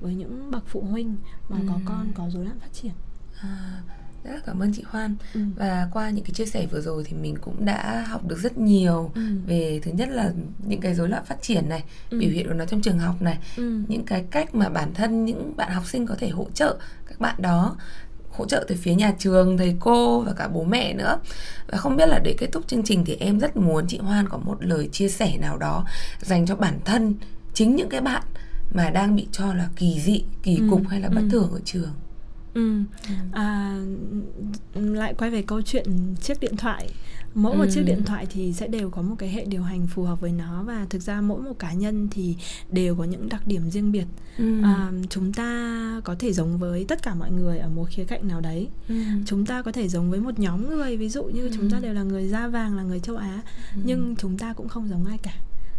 với những bậc phụ huynh mà ừ. có con có rối loạn phát triển à, rất cảm ơn chị Hoan ừ. và qua những cái chia sẻ vừa rồi thì mình cũng đã học được rất nhiều ừ. về thứ nhất là những cái rối loạn phát triển này ừ. biểu hiện của nó trong trường học này ừ. những cái cách mà bản thân những bạn học sinh có thể hỗ trợ các bạn đó hỗ trợ từ phía nhà trường thầy cô và cả bố mẹ nữa và không biết là để kết thúc chương trình thì em rất muốn chị Hoan có một lời chia sẻ nào đó dành cho bản thân chính những cái bạn mà đang bị cho là kỳ dị kỳ ừ, cục hay là bất ừ. thường ở trường ừ. ừ. À, lại quay về câu chuyện chiếc điện thoại mỗi một chiếc điện thoại thì sẽ đều có một cái hệ điều hành phù hợp với nó và thực ra mỗi một cá nhân thì đều có những đặc điểm riêng biệt ừ. à, chúng ta có thể giống với tất cả mọi người ở một khía cạnh nào đấy ừ. chúng ta có thể giống với một nhóm người ví dụ như ừ. chúng ta đều là người da vàng là người châu á ừ. nhưng chúng ta cũng không giống ai cả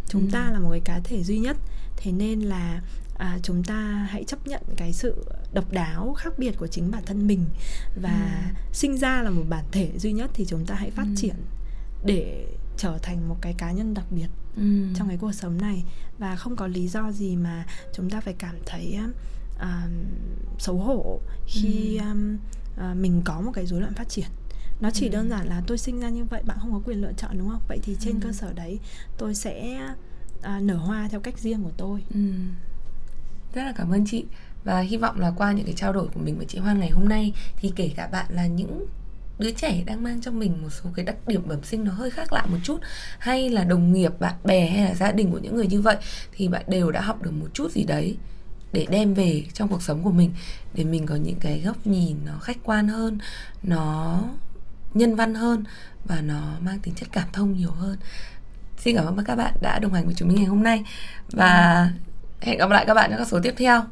chúng ừ. ta là một cái cá thể duy nhất thế nên là à, chúng ta hãy chấp nhận cái sự độc đáo khác biệt của chính bản thân mình và ừ. sinh ra là một bản thể duy nhất thì chúng ta hãy phát ừ. triển để trở thành một cái cá nhân đặc biệt ừ. trong cái cuộc sống này và không có lý do gì mà chúng ta phải cảm thấy uh, xấu hổ khi ừ. um, uh, mình có một cái rối loạn phát triển nó chỉ ừ. đơn giản là tôi sinh ra như vậy bạn không có quyền lựa chọn đúng không vậy thì trên ừ. cơ sở đấy tôi sẽ uh, nở hoa theo cách riêng của tôi ừ rất là cảm ơn chị. Và hy vọng là qua những cái trao đổi của mình với chị Hoan ngày hôm nay, thì kể cả bạn là những đứa trẻ đang mang trong mình một số cái đặc điểm bẩm sinh nó hơi khác lạ một chút, hay là đồng nghiệp, bạn bè hay là gia đình của những người như vậy, thì bạn đều đã học được một chút gì đấy để đem về trong cuộc sống của mình, để mình có những cái góc nhìn nó khách quan hơn, nó nhân văn hơn và nó mang tính chất cảm thông nhiều hơn. Xin cảm ơn các bạn đã đồng hành với chúng mình ngày hôm nay. Và hẹn gặp lại các bạn trong các số tiếp theo.